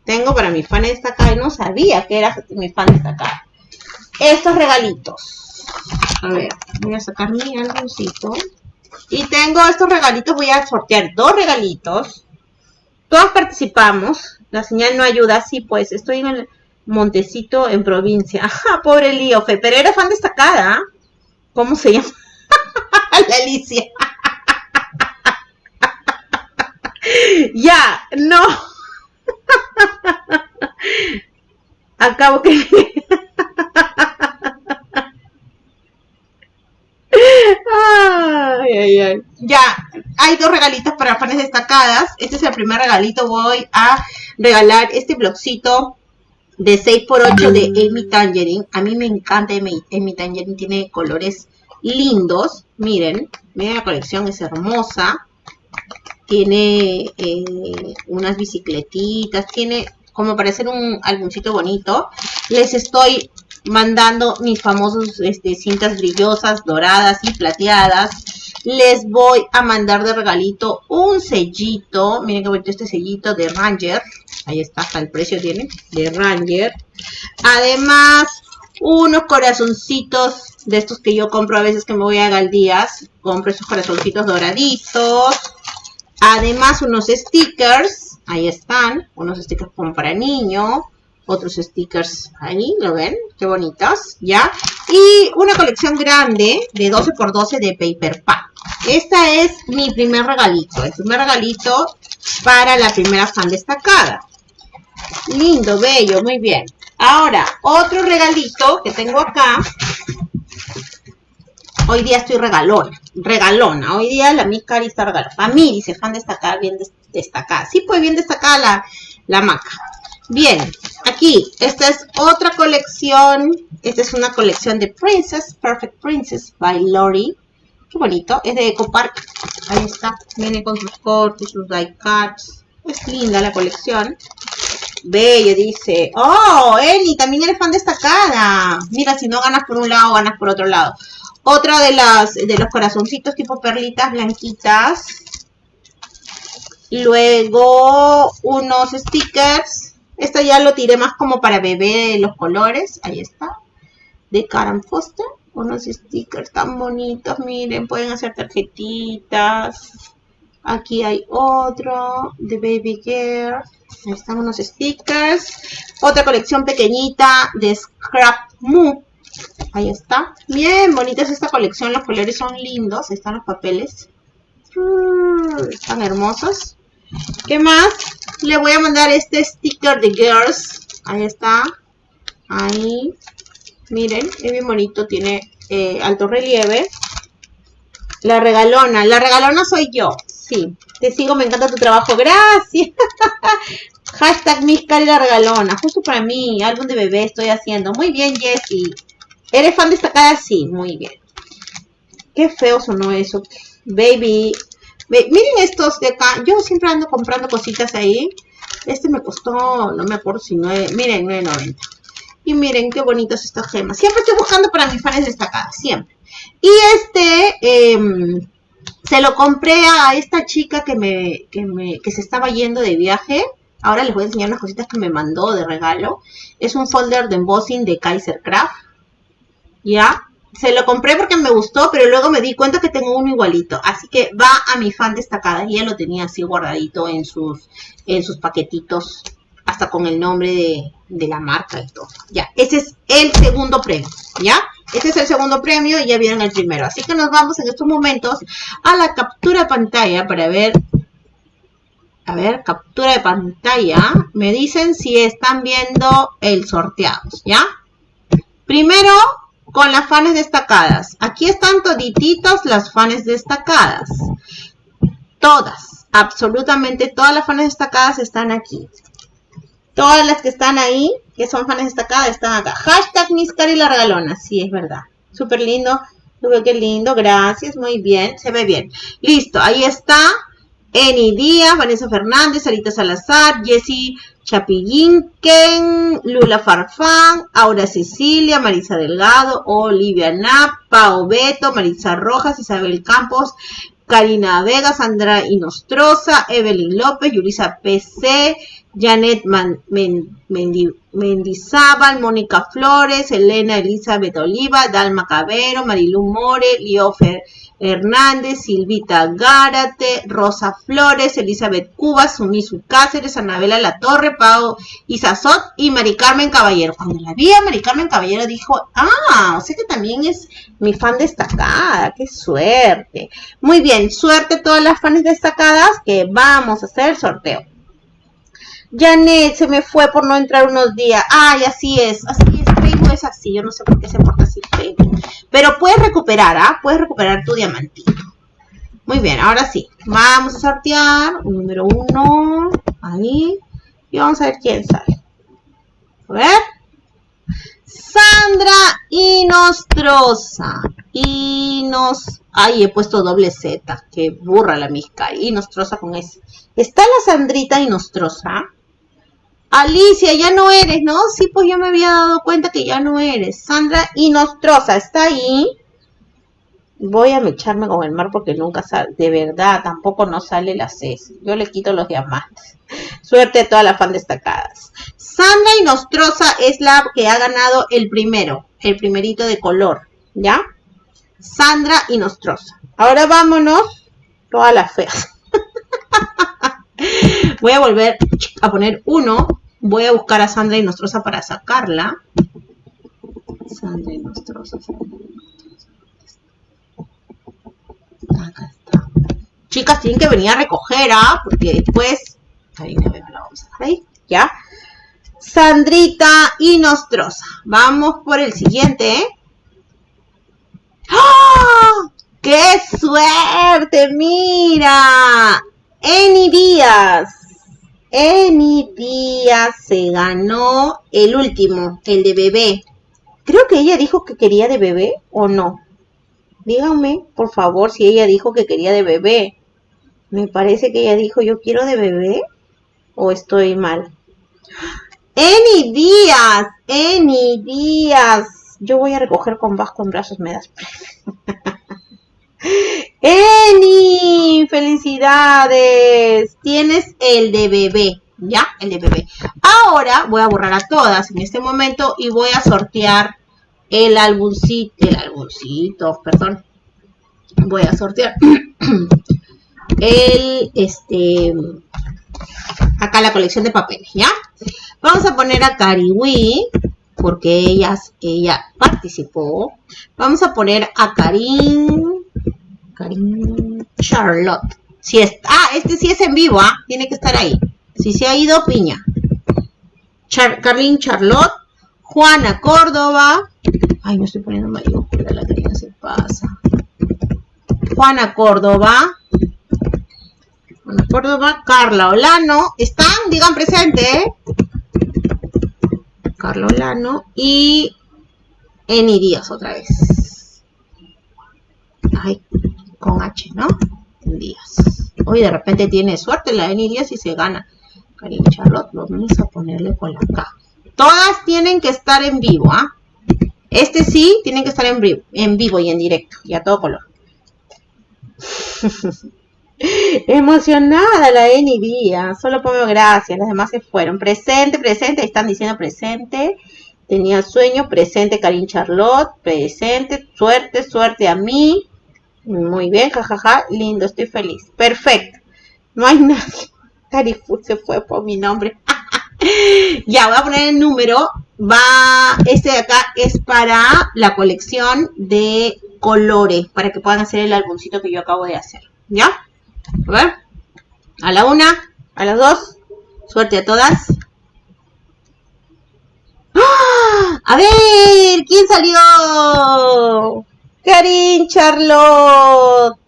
Tengo para mis fans destacadas. No sabía que era mi fan destacada estos regalitos. A ver, voy a sacar mi álbumcito. Y tengo estos regalitos, voy a sortear dos regalitos. Todos participamos. La señal no ayuda, sí, pues estoy en el Montecito en provincia. Ajá, pobre Líofe, pero era fan destacada. ¿Cómo se llama? la Alicia. Ya, no. Acabo que... Ya, hay dos regalitos para fans destacadas. Este es el primer regalito. Voy a regalar este blogcito de 6x8 de Amy Tangerine. A mí me encanta Amy, Tangerine. Tiene colores lindos. Miren, miren la colección, es hermosa. Tiene eh, unas bicicletitas. Tiene como para hacer un álbumcito bonito. Les estoy mandando mis famosos este, cintas brillosas, doradas y plateadas. Les voy a mandar de regalito un sellito. Miren que bonito este sellito de Ranger. Ahí está, hasta el precio tiene. De Ranger. Además, unos corazoncitos de estos que yo compro a veces que me voy a Galdías. Compro esos corazoncitos doraditos. Además, unos stickers. Ahí están. Unos stickers como para niño otros stickers ahí, ¿lo ven? Qué bonitos, ¿ya? Y una colección grande de 12 x 12 de Paper Pack. Esta es mi primer regalito, el primer regalito para la primera fan destacada. Lindo, bello, muy bien. Ahora, otro regalito que tengo acá. Hoy día estoy regalona, regalona. Hoy día la mi cari está regalona. Mí, dice, fan destacada, bien destacada. Sí, pues bien destacada la, la maca. Bien, aquí, esta es otra colección. Esta es una colección de Princess, Perfect Princess by Lori. Qué bonito, es de Eco Park. Ahí está, viene con sus cortes, sus die cuts. Es linda la colección. Bello, dice. Oh, Eli, también eres fan destacada. Mira, si no ganas por un lado, ganas por otro lado. Otra de las de los corazoncitos tipo perlitas blanquitas. Luego unos stickers esto ya lo tiré más como para bebé los colores. Ahí está. De Karen Foster. Unos stickers tan bonitos. Miren, pueden hacer tarjetitas. Aquí hay otro de Baby Girl. Ahí están unos stickers. Otra colección pequeñita de Scrap Moo. Ahí está. Bien bonita es esta colección. Los colores son lindos. Están los papeles. Mm, están hermosos. ¿Qué más? Le voy a mandar este sticker de Girls. Ahí está. Ahí. Miren, es bien bonito. Tiene eh, alto relieve. La regalona. La regalona soy yo. Sí. Te sigo, me encanta tu trabajo. Gracias. Hashtag Miscari la regalona. Justo para mí. Álbum de bebé estoy haciendo. Muy bien, Jessie. ¿Eres fan destacada? Sí, muy bien. Qué feo sonó eso. Baby, miren estos de acá. Yo siempre ando comprando cositas ahí. Este me costó, no me acuerdo si 9, miren, 9.90. Y miren qué bonitas estas gemas. Siempre estoy buscando para mis fans destacadas, siempre. Y este, em, se lo compré a esta chica que me, que me, que se estaba yendo de viaje. Ahora les voy a enseñar unas cositas que me mandó de regalo. Es un folder de embossing de Kaiser Craft. ¿Ya? se lo compré porque me gustó, pero luego me di cuenta que tengo uno igualito. Así que va a mi fan destacada. Ya lo tenía así guardadito en sus, en sus paquetitos, hasta con el nombre de, de la marca y todo. Ya, ese es el segundo premio, ¿ya? Este es el segundo premio y ya vieron el primero. Así que nos vamos en estos momentos a la captura de pantalla para ver... A ver, captura de pantalla. Me dicen si están viendo el sorteado, ¿ya? Primero con las fans destacadas. Aquí están todititos las fans destacadas. Todas, absolutamente todas las fans destacadas están aquí. Todas las que están ahí, que son fans destacadas, están acá. Hashtag Miscari la regalona. Sí, es verdad. Súper lindo. Qué lindo, gracias, muy bien, se ve bien. Listo, ahí está. Eni Díaz, Vanessa Fernández, Sarita Salazar, Jessie Chapillinquen, Lula Farfán, Aura Cecilia, Marisa Delgado, Olivia Napa, Pao Beto, Marisa Rojas, Isabel Campos, Karina Vega, Sandra Inostroza, Evelyn López, Yulisa PC, Janet Mendizábal, Mónica Flores, Elena Elizabeth Oliva, Dalma Cabero, Marilu More, Liofer Hernández, Silvita Gárate, Rosa Flores, Elizabeth Cubas, Sumisu Cáceres, Anabela La Torre, Pau Isazot y Mari Carmen Caballero. Cuando la vi a Mari Carmen Caballero dijo, ah, o sea que también es mi fan destacada, qué suerte. Muy bien, suerte a todas las fans destacadas que vamos a hacer el sorteo. Janet se me fue por no entrar unos días. Ay, así es, así es, Facebook es así, yo no sé por qué se porta así Facebook. Pero puedes recuperar, ¿ah? Puedes recuperar tu diamantito. Muy bien, ahora sí, vamos a sortear un número uno, ahí, y vamos a ver quién sale. A ver. Sandra Inostrosa. Inos... Ay, he puesto doble Z. Que burra la misca. Inostrosa con S. ¿Está la Sandrita Inostrosa? Alicia, ya no eres, ¿no? Sí, pues yo me había dado cuenta que ya no eres. Sandra Inostrosa, ¿está ahí? Voy a echarme con el mar porque nunca sale. De verdad, tampoco no sale la C. Yo le quito los diamantes. Suerte a todas las fan destacadas. Sandra Inostrosa es la que ha ganado el primero. El primerito de color. ¿Ya? Sandra Inostrosa. Ahora vámonos. Todas las feas. Voy a volver a poner uno Voy a buscar a Sandra y Nostrosa para sacarla. Sandra y Nostrosa. Acá está. Chicas, tienen que venir a recoger, ¿ah? Porque después... Ahí la vamos a dejar ahí. ¿Ya? Sandrita y Nostrosa. Vamos por el siguiente, ¿eh? ¡Ah! ¡Qué suerte! ¡Mira! Eni. Emi Díaz se ganó el último, el de bebé. Creo que ella dijo que quería de bebé o no. Díganme, por favor, si ella dijo que quería de bebé. Me parece que ella dijo yo quiero de bebé o estoy mal. Eni Díaz, Eni Díaz. Yo voy a recoger con vasco en brazos, me das. Eni, felicidades. Tienes el de bebé, ¿ya? El de bebé. Ahora voy a borrar a todas en este momento y voy a sortear el álbumcito, el álbumcito, perdón. Voy a sortear el, este, acá la colección de papeles, ¿ya? Vamos a poner a Cariwi, porque ella, ella participó. Vamos a poner a Karim Karim Charlotte. Si es, ah, este sí es en vivo, ¿ah? Tiene que estar ahí. Si se ha ido, piña. Char, Charlotte. Juana Córdoba. Ay, me estoy poniendo mayor. La Karina se pasa. Juana Córdoba. Juana Córdoba. Carla Olano. ¿Están? Digan presente, ¿eh? Carla Olano. Y Eni Díaz otra vez. Ay, con H, ¿no? Díaz. Hoy de repente tiene suerte la Eni Díaz y se gana. Karim Charlotte, vamos a ponerle por la K. Todas tienen que estar en vivo, ¿ah? Este sí, tienen que estar en vivo, en vivo y en directo, y a todo color. Emocionada la Eni Díaz, solo pongo gracias, las demás se fueron. Presente, presente, están diciendo presente. Tenía sueño, presente Karim Charlotte, presente, suerte, suerte a mí. Muy bien, jajaja, lindo, estoy feliz. Perfecto. No hay nadie. Carifu se fue por mi nombre. ya, voy a poner el número. Va, este de acá es para la colección de colores, para que puedan hacer el álbumcito que yo acabo de hacer. ¿Ya? A ver. A la una, a las dos. Suerte a todas. ¡Ah! A ver, ¿quién salió? Karin Charlotte.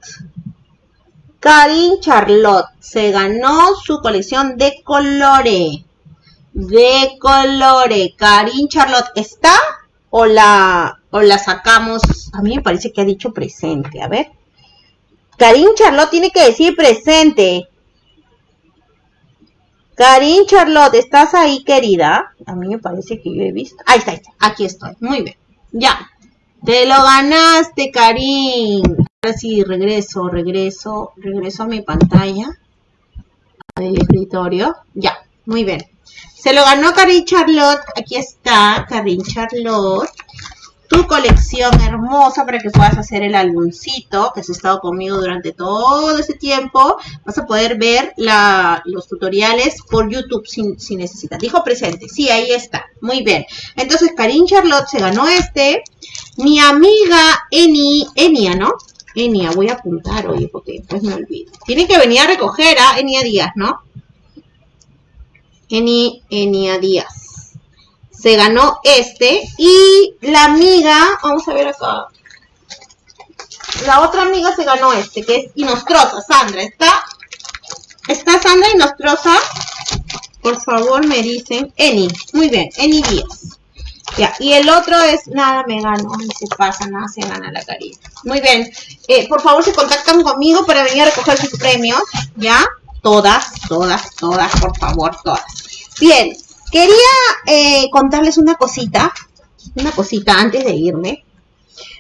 Karin Charlotte se ganó su colección de colores. De colores. Karin Charlotte está o la o la sacamos. A mí me parece que ha dicho presente. A ver. Karin Charlotte tiene que decir presente. Karin Charlotte, ¿estás ahí, querida? A mí me parece que yo he visto. Ahí está, ahí está. Aquí estoy. Muy bien. Ya. Te lo ganaste, Karin. Ahora sí, regreso, regreso, regreso a mi pantalla. Del escritorio. Ya. Muy bien. Se lo ganó Karin Charlotte. Aquí está, Karin Charlotte tu colección hermosa para que puedas hacer el álbumcito que has estado conmigo durante todo ese tiempo. Vas a poder ver los tutoriales por YouTube si, necesitas. Dijo presente. Sí, ahí está. Muy bien. Entonces, Karin Charlotte se ganó este. Mi amiga Eni, Enia, ¿no? Enia, voy a apuntar, oye, porque después me olvido. Tienen que venir a recoger a Enia Díaz, ¿no? Eni, Enia Díaz se ganó este. Y la amiga, vamos a ver acá. La otra amiga se ganó este, que es Inostrosa, Sandra. ¿Está, está Sandra Inostrosa? Por favor, me dicen. Eni, muy bien, Eni Díaz. Ya, y el otro es, nada me gano, no se pasa, nada se gana la carita. Muy bien, eh, por favor se contactan conmigo para venir a recoger sus premios, ¿ya? Todas, todas, todas, por favor, todas. Bien, Quería eh, contarles una cosita, una cosita antes de irme.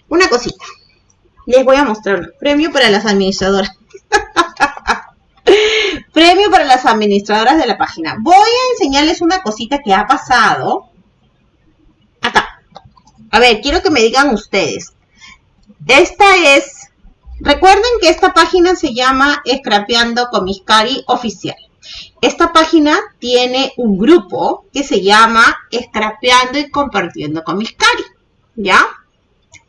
Una cosita. Les voy a mostrar premio para las administradoras. premio para las administradoras de la página. Voy a enseñarles una cosita que ha pasado. A ver, quiero que me digan ustedes. Esta es... Recuerden que esta página se llama Scrapeando con Miscari Oficial. Esta página tiene un grupo que se llama Scrapeando y Compartiendo con mis cari. ¿Ya?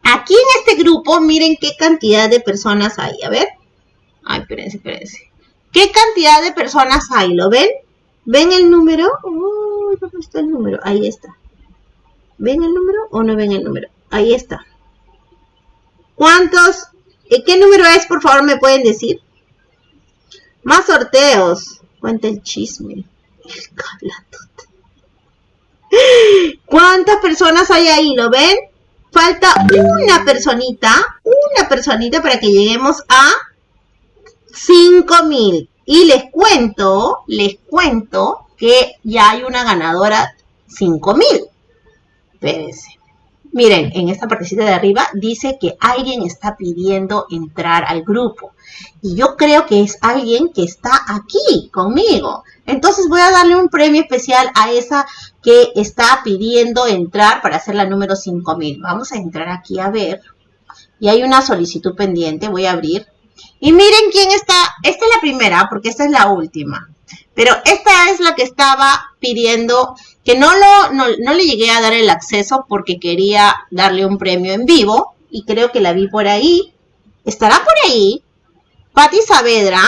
Aquí en este grupo, miren qué cantidad de personas hay. A ver. Ay, espérense, espérense. ¿Qué cantidad de personas hay? ¿Lo ven? ¿Ven el número? Uy, ¿dónde está el número? Ahí está. ¿Ven el número o no ven el número? Ahí está. ¿Cuántos? Eh, ¿Qué número es? Por favor, me pueden decir. Más sorteos. Cuenta el chisme. ¿Cuántas personas hay ahí? ¿Lo ven? Falta una personita, una personita para que lleguemos a 5000. Y les cuento, les cuento que ya hay una ganadora 5000. Espérense. Miren, en esta partecita de arriba dice que alguien está pidiendo entrar al grupo. Y yo creo que es alguien que está aquí conmigo. Entonces voy a darle un premio especial a esa que está pidiendo entrar para hacer la número 5000. Vamos a entrar aquí a ver. Y hay una solicitud pendiente. Voy a abrir. Y miren quién está. Esta es la primera porque esta es la última. Pero esta es la que estaba pidiendo que no, lo, no, le llegué a dar el acceso porque quería darle un premio en vivo y creo que la vi por ahí. ¿Estará por ahí? Patti Saavedra.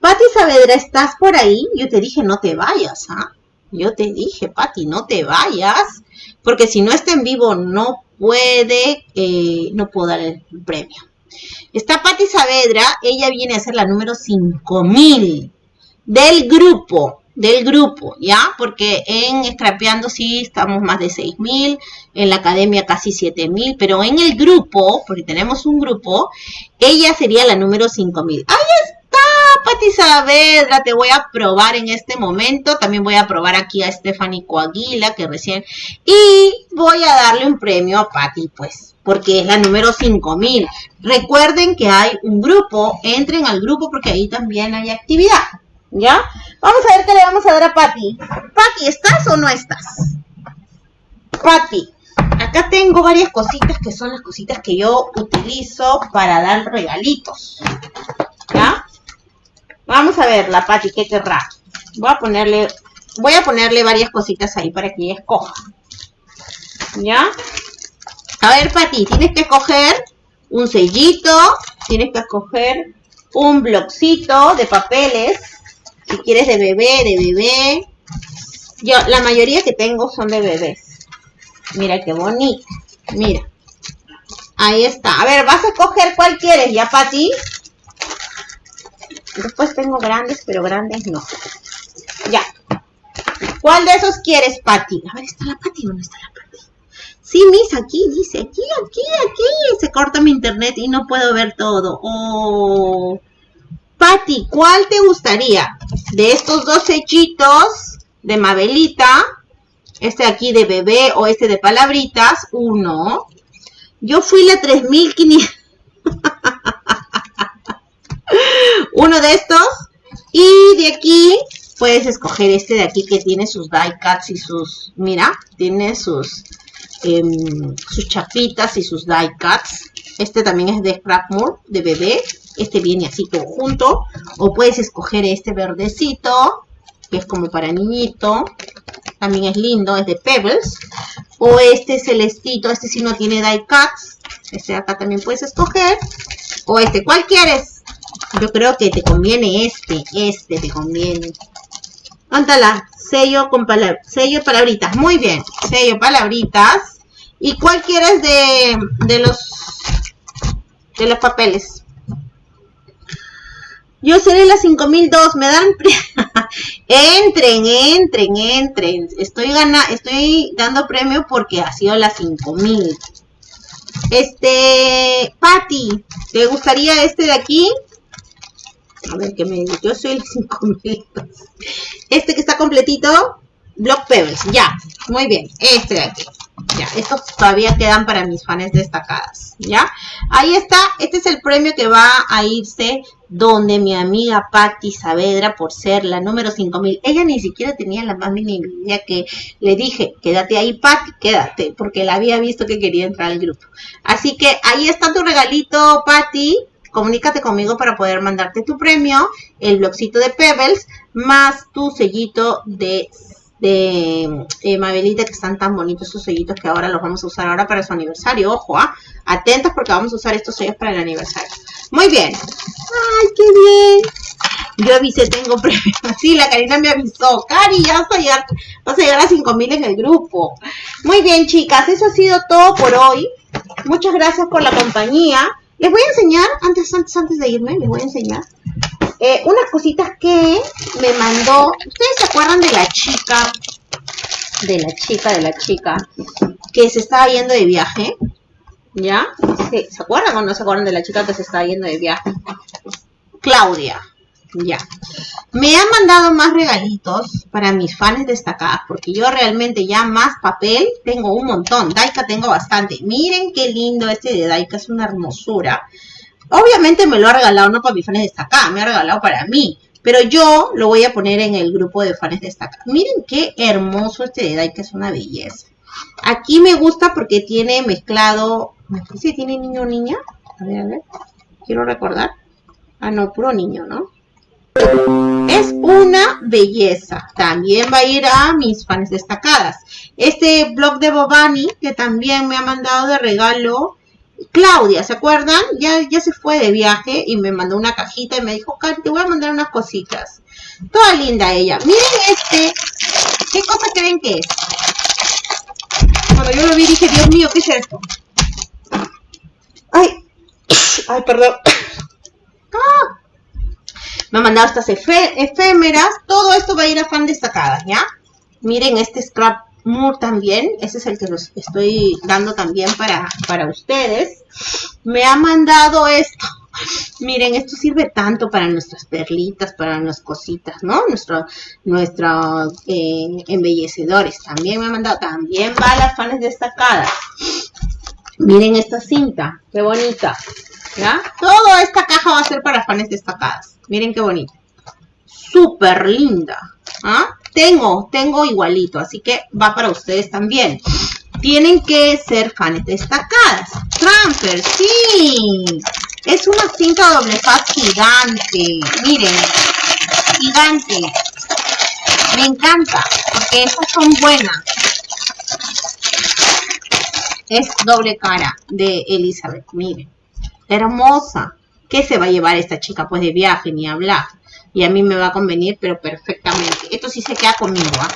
Patti Saavedra, ¿estás por ahí? Yo te dije, no te vayas, ¿ah? Yo te dije, Patti, no te vayas, porque si no está en vivo no puede, eh, no puedo dar el premio. Está Patti Saavedra, ella viene a ser la número 5000 del grupo del grupo, ¿ya? Porque en Scrapeando sí estamos más de 6.000, en la academia casi 7.000, pero en el grupo, porque tenemos un grupo, ella sería la número 5.000. ¡Ahí está, Pati Saavedra! Te voy a probar en este momento. También voy a probar aquí a Stephanie Coaguila, que recién... Y voy a darle un premio a Pati, pues, porque es la número 5000. Recuerden que hay un grupo, entren al grupo porque ahí también hay actividad. ¿Ya? Vamos a ver qué le vamos a dar a Patty. Patty, ¿estás o no estás? Patty, acá tengo varias cositas que son las cositas que yo utilizo para dar regalitos. ¿Ya? Vamos a ver la Patty, ¿qué querrá? Voy a ponerle, voy a ponerle varias cositas ahí para que ella escoja. ¿Ya? A ver, Patty, tienes que escoger un sellito, tienes que escoger un blocito de papeles, si quieres de bebé, de bebé. Yo, la mayoría que tengo son de bebés. Mira qué bonito. Mira. Ahí está. A ver, vas a escoger cuál quieres, ¿ya, Pati? Después tengo grandes, pero grandes no. Ya. ¿Cuál de esos quieres, Pati? A ver, ¿está la Pati o no está la Pati? Sí, Miss, aquí dice, aquí, aquí, aquí. Se corta mi internet y no puedo ver todo. Oh. Patti, ¿cuál te gustaría? De estos dos sellitos de Mabelita, este aquí de bebé o este de palabritas, uno. Yo fui la 3500. uno de estos. Y de aquí puedes escoger este de aquí que tiene sus die cuts y sus, mira, tiene sus, em, sus chapitas y sus die cuts. Este también es de Scrapmoor, de bebé. Este viene así todo junto. O puedes escoger este verdecito, que es como para niñito. También es lindo, es de Pebbles. O este celestito, este sí no tiene die cuts. Este de acá también puedes escoger. O este, ¿cuál quieres? Yo creo que te conviene este, este te conviene. Ántala, sello con palabras, sello palabritas, muy bien, sello palabritas. ¿Y cuál quieres de, de los de los papeles? Yo seré la 5002, me dan entren, entren, entren. Estoy gana, estoy dando premio porque ha sido la 5000. Este, Patty, ¿te gustaría este de aquí? A ver qué me dice. Yo soy el 5000. Este que está completito, Block Pebbles. Ya, muy bien. Este de aquí. Estos todavía quedan para mis fans destacadas. ¿Ya? Ahí está. Este es el premio que va a irse donde mi amiga Patti Saavedra, por ser la número 5000, ella ni siquiera tenía la más mínima idea que le dije, quédate ahí Patti, quédate, porque la había visto que quería entrar al grupo. Así que ahí está tu regalito, Patti, comunícate conmigo para poder mandarte tu premio, el blogcito de Pebbles, más tu sellito de, de eh, Mabelita, que están tan bonitos esos sellitos que ahora los vamos a usar ahora para su aniversario. Ojo, ¿ah? atentos porque vamos a usar estos sellos para el aniversario. Muy bien. ¡Ay, qué bien! Yo avisé, tengo premio. Sí, la Karina me avisó. Cari, ya vas a llegar, vas a, llegar a 5000 en el grupo. Muy bien, chicas, eso ha sido todo por hoy. Muchas gracias por la compañía. Les voy a enseñar, antes, antes, antes de irme, les voy a enseñar eh, unas cositas que me mandó. ¿Ustedes se acuerdan de la chica? De la chica, de la chica, que se estaba yendo de viaje. ¿Ya? ¿Se acuerdan o no se acuerdan de la chica que se estaba yendo de viaje? Claudia. Ya. Me han mandado más regalitos para mis fans destacadas, porque yo realmente ya más papel tengo un montón. Daika tengo bastante. Miren qué lindo este de Daika, es una hermosura. Obviamente me lo ha regalado no para mis fans destacadas, me ha regalado para mí. Pero yo lo voy a poner en el grupo de fans destacados. Miren qué hermoso este de Daika, es una belleza. Aquí me gusta porque tiene mezclado, me parece que tiene niño o niña. A ver, a ver, quiero recordar. Ah, no, puro niño, ¿no? Es una belleza. También va a ir a mis fans destacadas. Este blog de Bobani, que también me ha mandado de regalo Claudia, ¿se acuerdan? Ya, ya se fue de viaje y me mandó una cajita y me dijo, Cari, te voy a mandar unas cositas. Toda linda ella. Miren este. ¿Qué cosa creen que es? Cuando yo lo vi dije, Dios mío, ¿qué es esto? Ay. Ay, perdón. ¡Ah! Me ha mandado estas efémeras. Todo esto va a ir a fan destacadas, ¿ya? Miren este scrap También. Ese es el que los estoy dando también para, para ustedes. Me ha mandado esto. Miren, esto sirve tanto para nuestras perlitas, para nuestras cositas, ¿no? Nuestro, nuestros eh, embellecedores. También me ha mandado, también va a las fans destacadas. Miren esta cinta, qué bonita. ¿Ya? Toda esta caja va a ser para fans destacadas. Miren qué bonita. Súper linda. ¿Ah? Tengo, tengo igualito, así que va para ustedes también. Tienen que ser fans destacadas. Transfer, sí. Es una cinta doble faz gigante. Miren, gigante. Me encanta, porque estas son buenas. Es doble cara de Elizabeth, miren. Hermosa. ¿Qué se va a llevar esta chica? Pues de viaje, ni hablar. Y a mí me va a convenir, pero perfectamente. Esto sí se queda conmigo, ¿ah?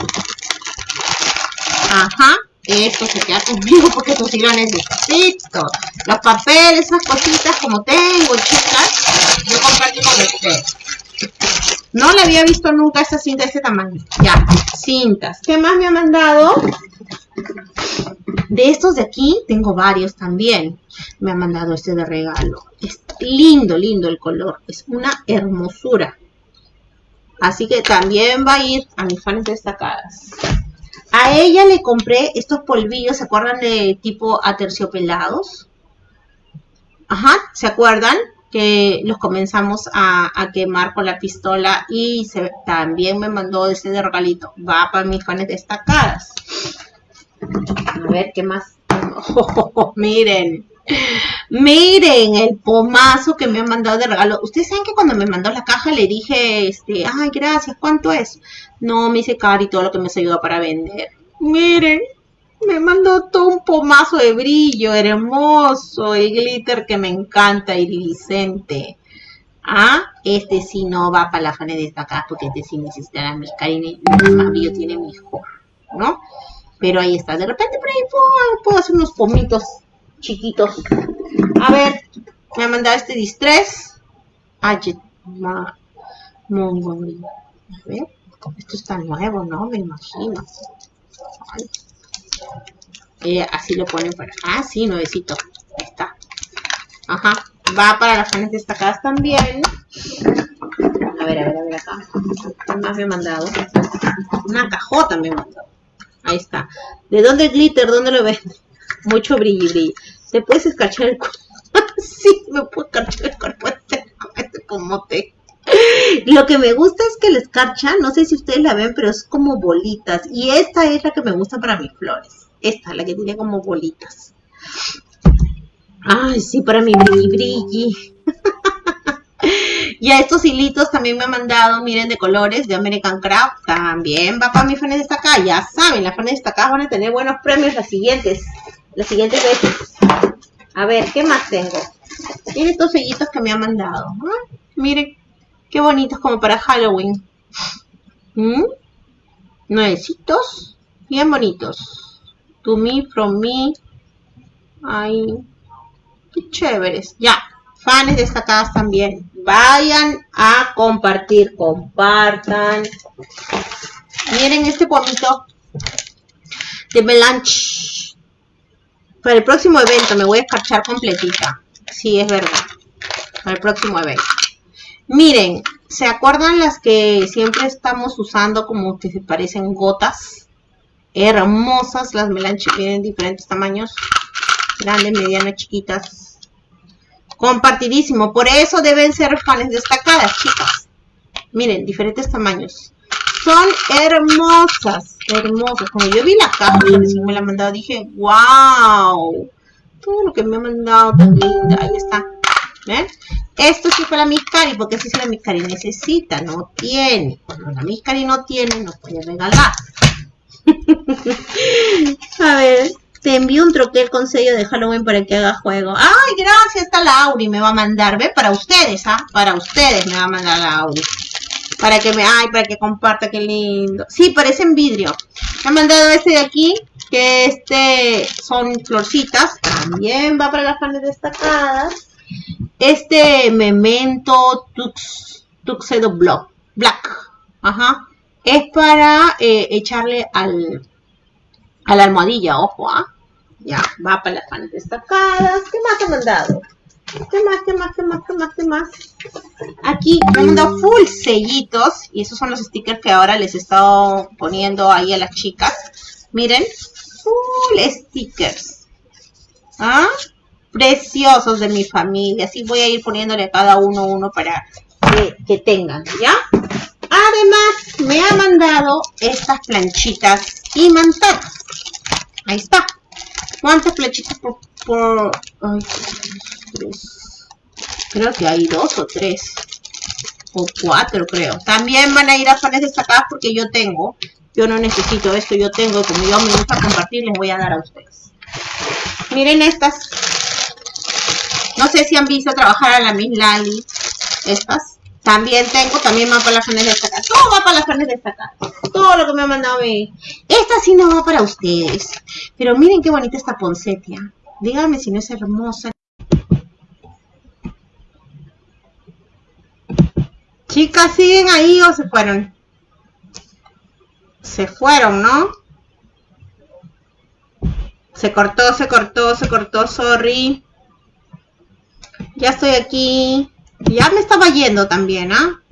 Ajá. Esto se queda conmigo porque esto sí lo necesito. Los papeles, esas cositas como tengo, chicas, yo comparto con ustedes. No le había visto nunca esta cinta de este tamaño. Ya, cintas. ¿Qué más me ha mandado? De estos de aquí tengo varios también. Me ha mandado este de regalo. Es lindo, lindo el color. Es una hermosura. Así que también va a ir a mis fans destacadas. A ella le compré estos polvillos, ¿se acuerdan de tipo aterciopelados? Ajá, ¿se acuerdan? Que los comenzamos a, quemar con la pistola y también me mandó ese de regalito. Va para mis fans destacadas. A ver, ¿qué más? miren, miren el pomazo que me han mandado de regalo. Ustedes saben que cuando me mandó la caja le dije, este, ay, gracias, ¿cuánto es? No, me hice caro y todo lo que me ayudado para vender. Miren, me mandó todo un pomazo de brillo hermoso y glitter que me encanta, iridiscente. Ah, este sí no va para la fane de esta acá porque este sí necesitará mi cariño. Más brillo tiene mejor, ¿no? Pero ahí está. De repente por ahí puedo, hacer unos pomitos chiquitos. A ver, me ha mandado este distress. Ay, A ver, esto está nuevo, ¿no? Me imagino. Eh, así lo ponen para... Ah, sí, nuevecito. Está. Ajá. Va para las fanes destacadas también. A ver, a ver, a ver acá. ¿Qué más me ha mandado? Una cajota me ha mandado. Ahí está. ¿De dónde el glitter? ¿Dónde lo ves? Mucho brillo brillo. ¿Te puedes escarchar el cuerpo? sí, me puedo escarchar el cuerpo este, este te. Lo que me gusta es que la escarcha, no sé si ustedes la ven, pero es como bolitas. Y esta es la que me gusta para mis flores. Esta, la que tiene como bolitas. Ay, sí, para mi brilli brilli. Y a estos hilitos también me han mandado, miren, de colores de American Craft. También va para mis fans destacadas. Ya saben, las fans destacadas van a tener buenos premios las siguientes. Las siguientes veces. A ver, ¿qué más tengo? Miren estos sellitos que me han mandado. Miren, qué bonitos como para Halloween. ¿Mm? Nuevecitos. Bien bonitos. To me, from me. Ay, qué chéveres. Ya, fans destacadas también vayan a compartir, compartan. Miren este pomito de melange. Para el próximo evento me voy a escarchar completita. Sí, es verdad. Para el próximo evento. Miren, ¿se acuerdan las que siempre estamos usando como que se parecen gotas? Hermosas las melange, tienen diferentes tamaños. Grandes, medianas, chiquitas Compartidísimo. Por eso deben ser fans destacadas, chicas. Miren, diferentes tamaños. Son hermosas, hermosas. Cuando yo vi la caja, me la han mandado, dije, wow. Todo lo que me ha mandado tan linda. Ahí está. ¿Ven? Esto sí para la Cari, porque si la Cari necesita, no tiene. Cuando la Cari no tiene, no puede regalar. A ver, te envío un troquel con sello de Halloween para que haga juego. Ay, gracias, está Lauri, me va a mandar, ¿ve? Para ustedes, ¿ah? Para ustedes me va a mandar Lauri. Para que me, ay, para que comparta, qué lindo. Sí, parecen vidrio. Me ha mandado este de aquí, que este son florcitas. También va para las panes destacadas. Este Memento Tux, Tuxedo Block, Black. Ajá. Es para eh, echarle al, a la almohadilla, ojo, ¿ah? Ya, va para las panes destacadas. ¿Qué más ha mandado? ¿Qué más, qué más, qué más, qué más, qué más? Aquí han mandado full sellitos. Y esos son los stickers que ahora les he estado poniendo ahí a las chicas. Miren, full stickers. ¿Ah? Preciosos de mi familia. Así voy a ir poniéndole a cada uno uno para que, que tengan, ¿ya? Además, me ha mandado estas planchitas imantadas. Ahí está. ¿Cuántas flechitas por...? por ay, tres. Creo que hay dos o tres. O cuatro, creo. También van a ir a fans destacadas porque yo tengo. Yo no necesito esto, yo tengo. Como yo me gusta compartir, les voy a dar a ustedes. Miren estas. No sé si han visto trabajar a la Miss Lali. Estas. También tengo, también va para las de destacadas. Todo va para las de destacadas. Todo lo que me ha mandado mi... Esta sí no va para ustedes. Pero miren qué bonita esta poncetia. Díganme si no es hermosa. Chicas, ¿siguen ahí o se fueron? Se fueron, ¿no? Se cortó, se cortó, se cortó, sorry. Ya estoy aquí. Ya me estaba yendo también, ¿ah?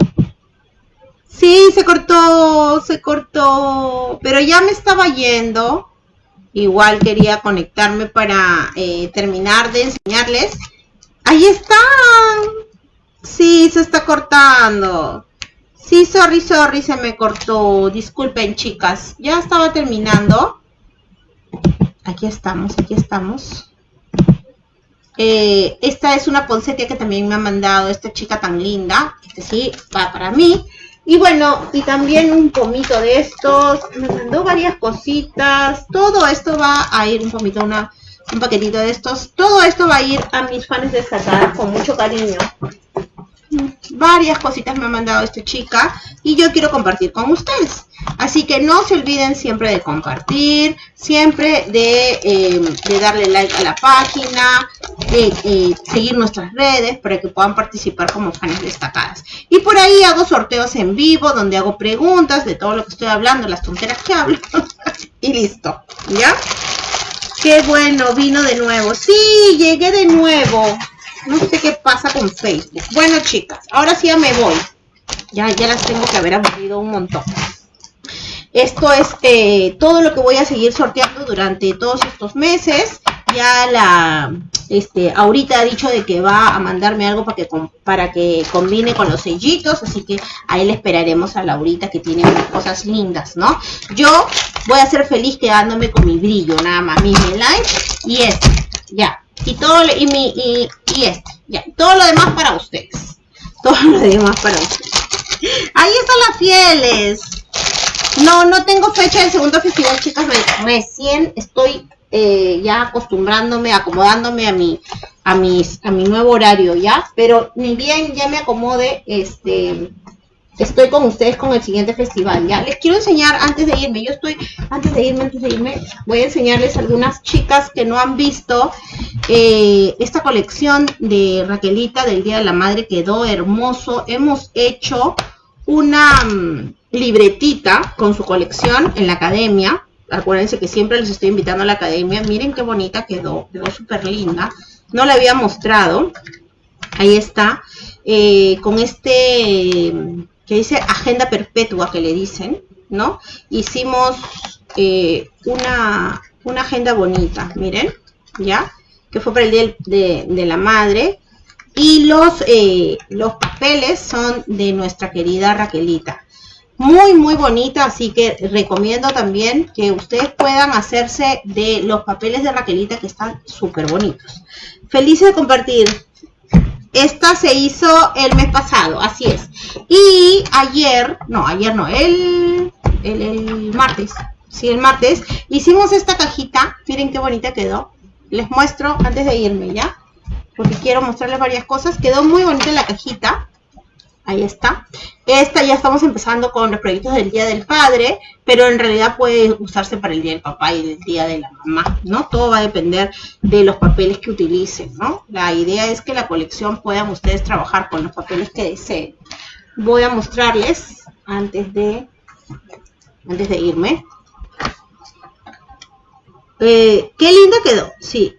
Sí, se cortó, se cortó. Pero ya me estaba yendo. Igual quería conectarme para eh, terminar de enseñarles. Ahí están. Sí, se está cortando. Sí, sorry, sorry, se me cortó. Disculpen, chicas. Ya estaba terminando. Aquí estamos, aquí estamos. Eh, esta es una poncetia que también me ha mandado esta chica tan linda. Este sí, va para mí. Y bueno, y también un pomito de estos. Me mandó varias cositas. Todo esto va a ir, un pomito, una, un paquetito de estos. Todo esto va a ir a mis fans destacadas con mucho cariño varias cositas me ha mandado esta chica y yo quiero compartir con ustedes. Así que no se olviden siempre de compartir, siempre de, em, darle like a la página, de eh, seguir nuestras redes para que puedan participar como fans destacadas. Y por ahí hago sorteos en vivo donde hago preguntas de todo lo que estoy hablando, las tonteras que hablo. y listo, ¿ya? Qué bueno, vino de nuevo. Sí, llegué de nuevo. No sé qué pasa con Facebook. Bueno, chicas, ahora sí ya me voy. Ya, ya las tengo que haber aburrido un montón. Esto es eh, todo lo que voy a seguir sorteando durante todos estos meses. Ya la, este, ahorita ha dicho de que va a mandarme algo para que, para que combine con los sellitos, así que ahí le esperaremos a Laurita que tiene cosas lindas, ¿no? Yo voy a ser feliz quedándome con mi brillo, nada más, mi light y este, ya y todo y mi y, y este. Ya todo lo demás para ustedes. Todo lo demás para ustedes. Ahí están las fieles. No no tengo fecha del segundo festival chicas. Recién estoy eh, ya acostumbrándome acomodándome a mi a mis a mi nuevo horario ya pero ni bien ya me acomode este estoy con ustedes con el siguiente festival. Ya les quiero enseñar antes de irme. Yo estoy, antes de irme, antes de irme, voy a enseñarles algunas chicas que no han visto eh, esta colección de Raquelita del Día de la Madre. Quedó hermoso. Hemos hecho una mm, libretita con su colección en la academia. Acuérdense que siempre les estoy invitando a la academia. Miren qué bonita quedó. Quedó súper linda. No la había mostrado. Ahí está. Eh, con este que dice agenda perpetua que le dicen, ¿no? Hicimos eh, una, una, agenda bonita, miren, ¿ya? Que fue para el Día de, la Madre. Y los, eh, los papeles son de nuestra querida Raquelita. Muy, muy bonita, así que recomiendo también que ustedes puedan hacerse de los papeles de Raquelita que están súper bonitos. Feliz de compartir. Esta se hizo el mes pasado, así es. Y ayer, no, ayer no, el, el, martes, sí, el martes, hicimos esta cajita. Miren qué bonita quedó. Les muestro antes de irme, ¿ya? Porque quiero mostrarles varias cosas. Quedó muy bonita la cajita. Ahí está. Esta ya estamos empezando con los proyectos del Día del Padre, pero en realidad puede usarse para el Día del Papá y el Día de la Mamá, ¿no? Todo va a depender de los papeles que utilicen, ¿no? La idea es que la colección puedan ustedes trabajar con los papeles que deseen. Voy a mostrarles antes de, antes de irme. Eh, qué linda quedó, sí,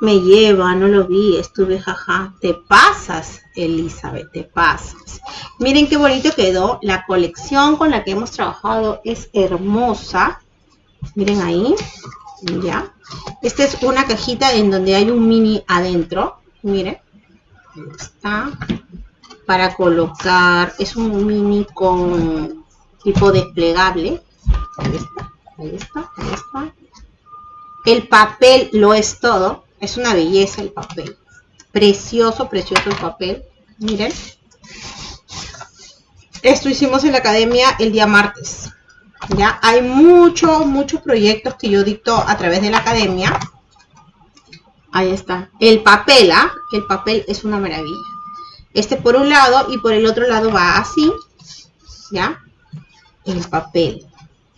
me lleva, no lo vi, estuve jaja. Te pasas, Elizabeth, te pasas. Miren qué bonito quedó. La colección con la que hemos trabajado es hermosa. Miren ahí, ya. Esta es una cajita en donde hay un mini adentro. Miren, está. Para colocar, es un mini con tipo desplegable. Ahí está, ahí está, ahí está. El papel lo es todo es una belleza el papel. Precioso, precioso el papel. Miren. Esto hicimos en la academia el día martes. Ya hay muchos, muchos proyectos que yo dicto a través de la academia. Ahí está. El papel, ¿ah? El papel es una maravilla. Este por un lado y por el otro lado va así. ¿Ya? El papel.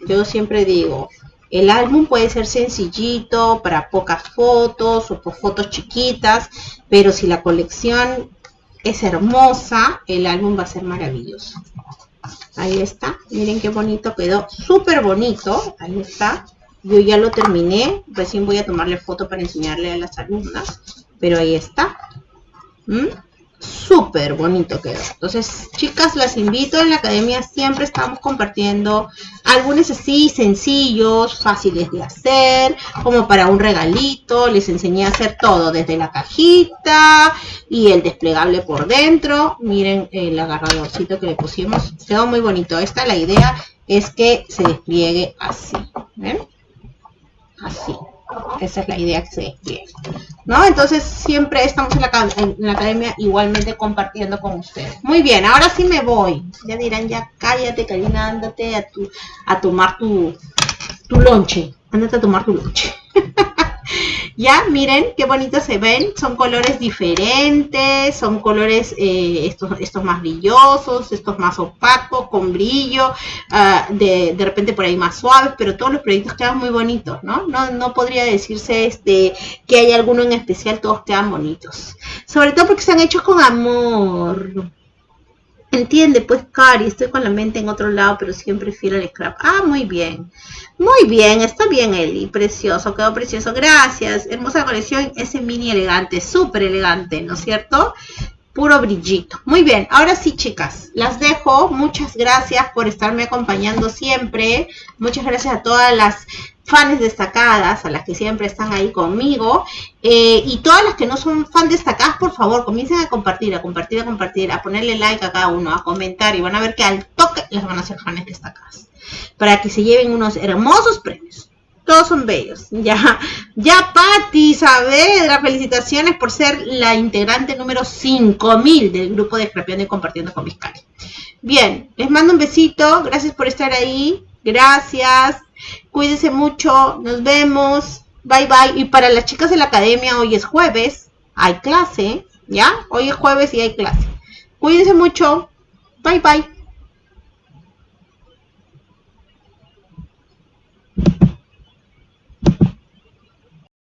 Yo siempre digo, el álbum puede ser sencillito, para pocas fotos o por fotos chiquitas, pero si la colección es hermosa, el álbum va a ser maravilloso. Ahí está, miren qué bonito quedó, súper bonito, ahí está. Yo ya lo terminé. Recién voy a tomarle foto para enseñarle a las alumnas. Pero ahí está. ¿Mm? Súper bonito quedó. Entonces, chicas, las invito. En la academia siempre estamos compartiendo algunos así sencillos, fáciles de hacer, como para un regalito. Les enseñé a hacer todo, desde la cajita y el desplegable por dentro. Miren el agarradorcito que le pusimos. Quedó muy bonito. Esta la idea es que se despliegue así. ¿Ven? Así. Esa es la idea que se despliegue. ¿No? Entonces siempre estamos en la, academia igualmente compartiendo con ustedes. Muy bien, ahora sí me voy. Ya dirán, ya cállate, Karina, ándate a, tu, a tomar tu, tu lonche. Ándate a tomar tu lonche. Ya, miren qué bonitos se ven. Son colores diferentes, son colores eh, estos, estos más brillosos, estos más opacos, con brillo, ah, de, de, repente por ahí más suaves, pero todos los proyectos quedan muy bonitos, ¿no? No, no podría decirse este, que hay alguno en especial, todos quedan bonitos. Sobre todo porque están hechos con amor. Entiende, pues, Cari, estoy con la mente en otro lado, pero siempre fiel al scrap. Ah, muy bien. Muy bien, está bien, Eli. Precioso, quedó precioso. Gracias. Hermosa colección, ese mini elegante, súper elegante, ¿no es cierto? Puro brillito. Muy bien, ahora sí, chicas, las dejo. Muchas gracias por estarme acompañando siempre. Muchas gracias a todas las fans destacadas, a las que siempre están ahí conmigo, eh, y todas las que no son fan destacadas, por favor, comiencen a compartir, a compartir, a compartir, a ponerle like a cada uno, a comentar, y van a ver que al toque les van a ser fans destacadas, para que se lleven unos hermosos premios. Todos son bellos. Ya, ya Patti Saavedra, felicitaciones por ser la integrante número 5000 del grupo de Scrapeando y Compartiendo con Vizcaya. Bien, les mando un besito, gracias por estar ahí, gracias. Cuídense mucho, nos vemos. Bye bye. Y para las chicas de la academia, hoy es jueves, hay clase, ¿ya? Hoy es jueves y hay clase. Cuídense mucho. Bye bye.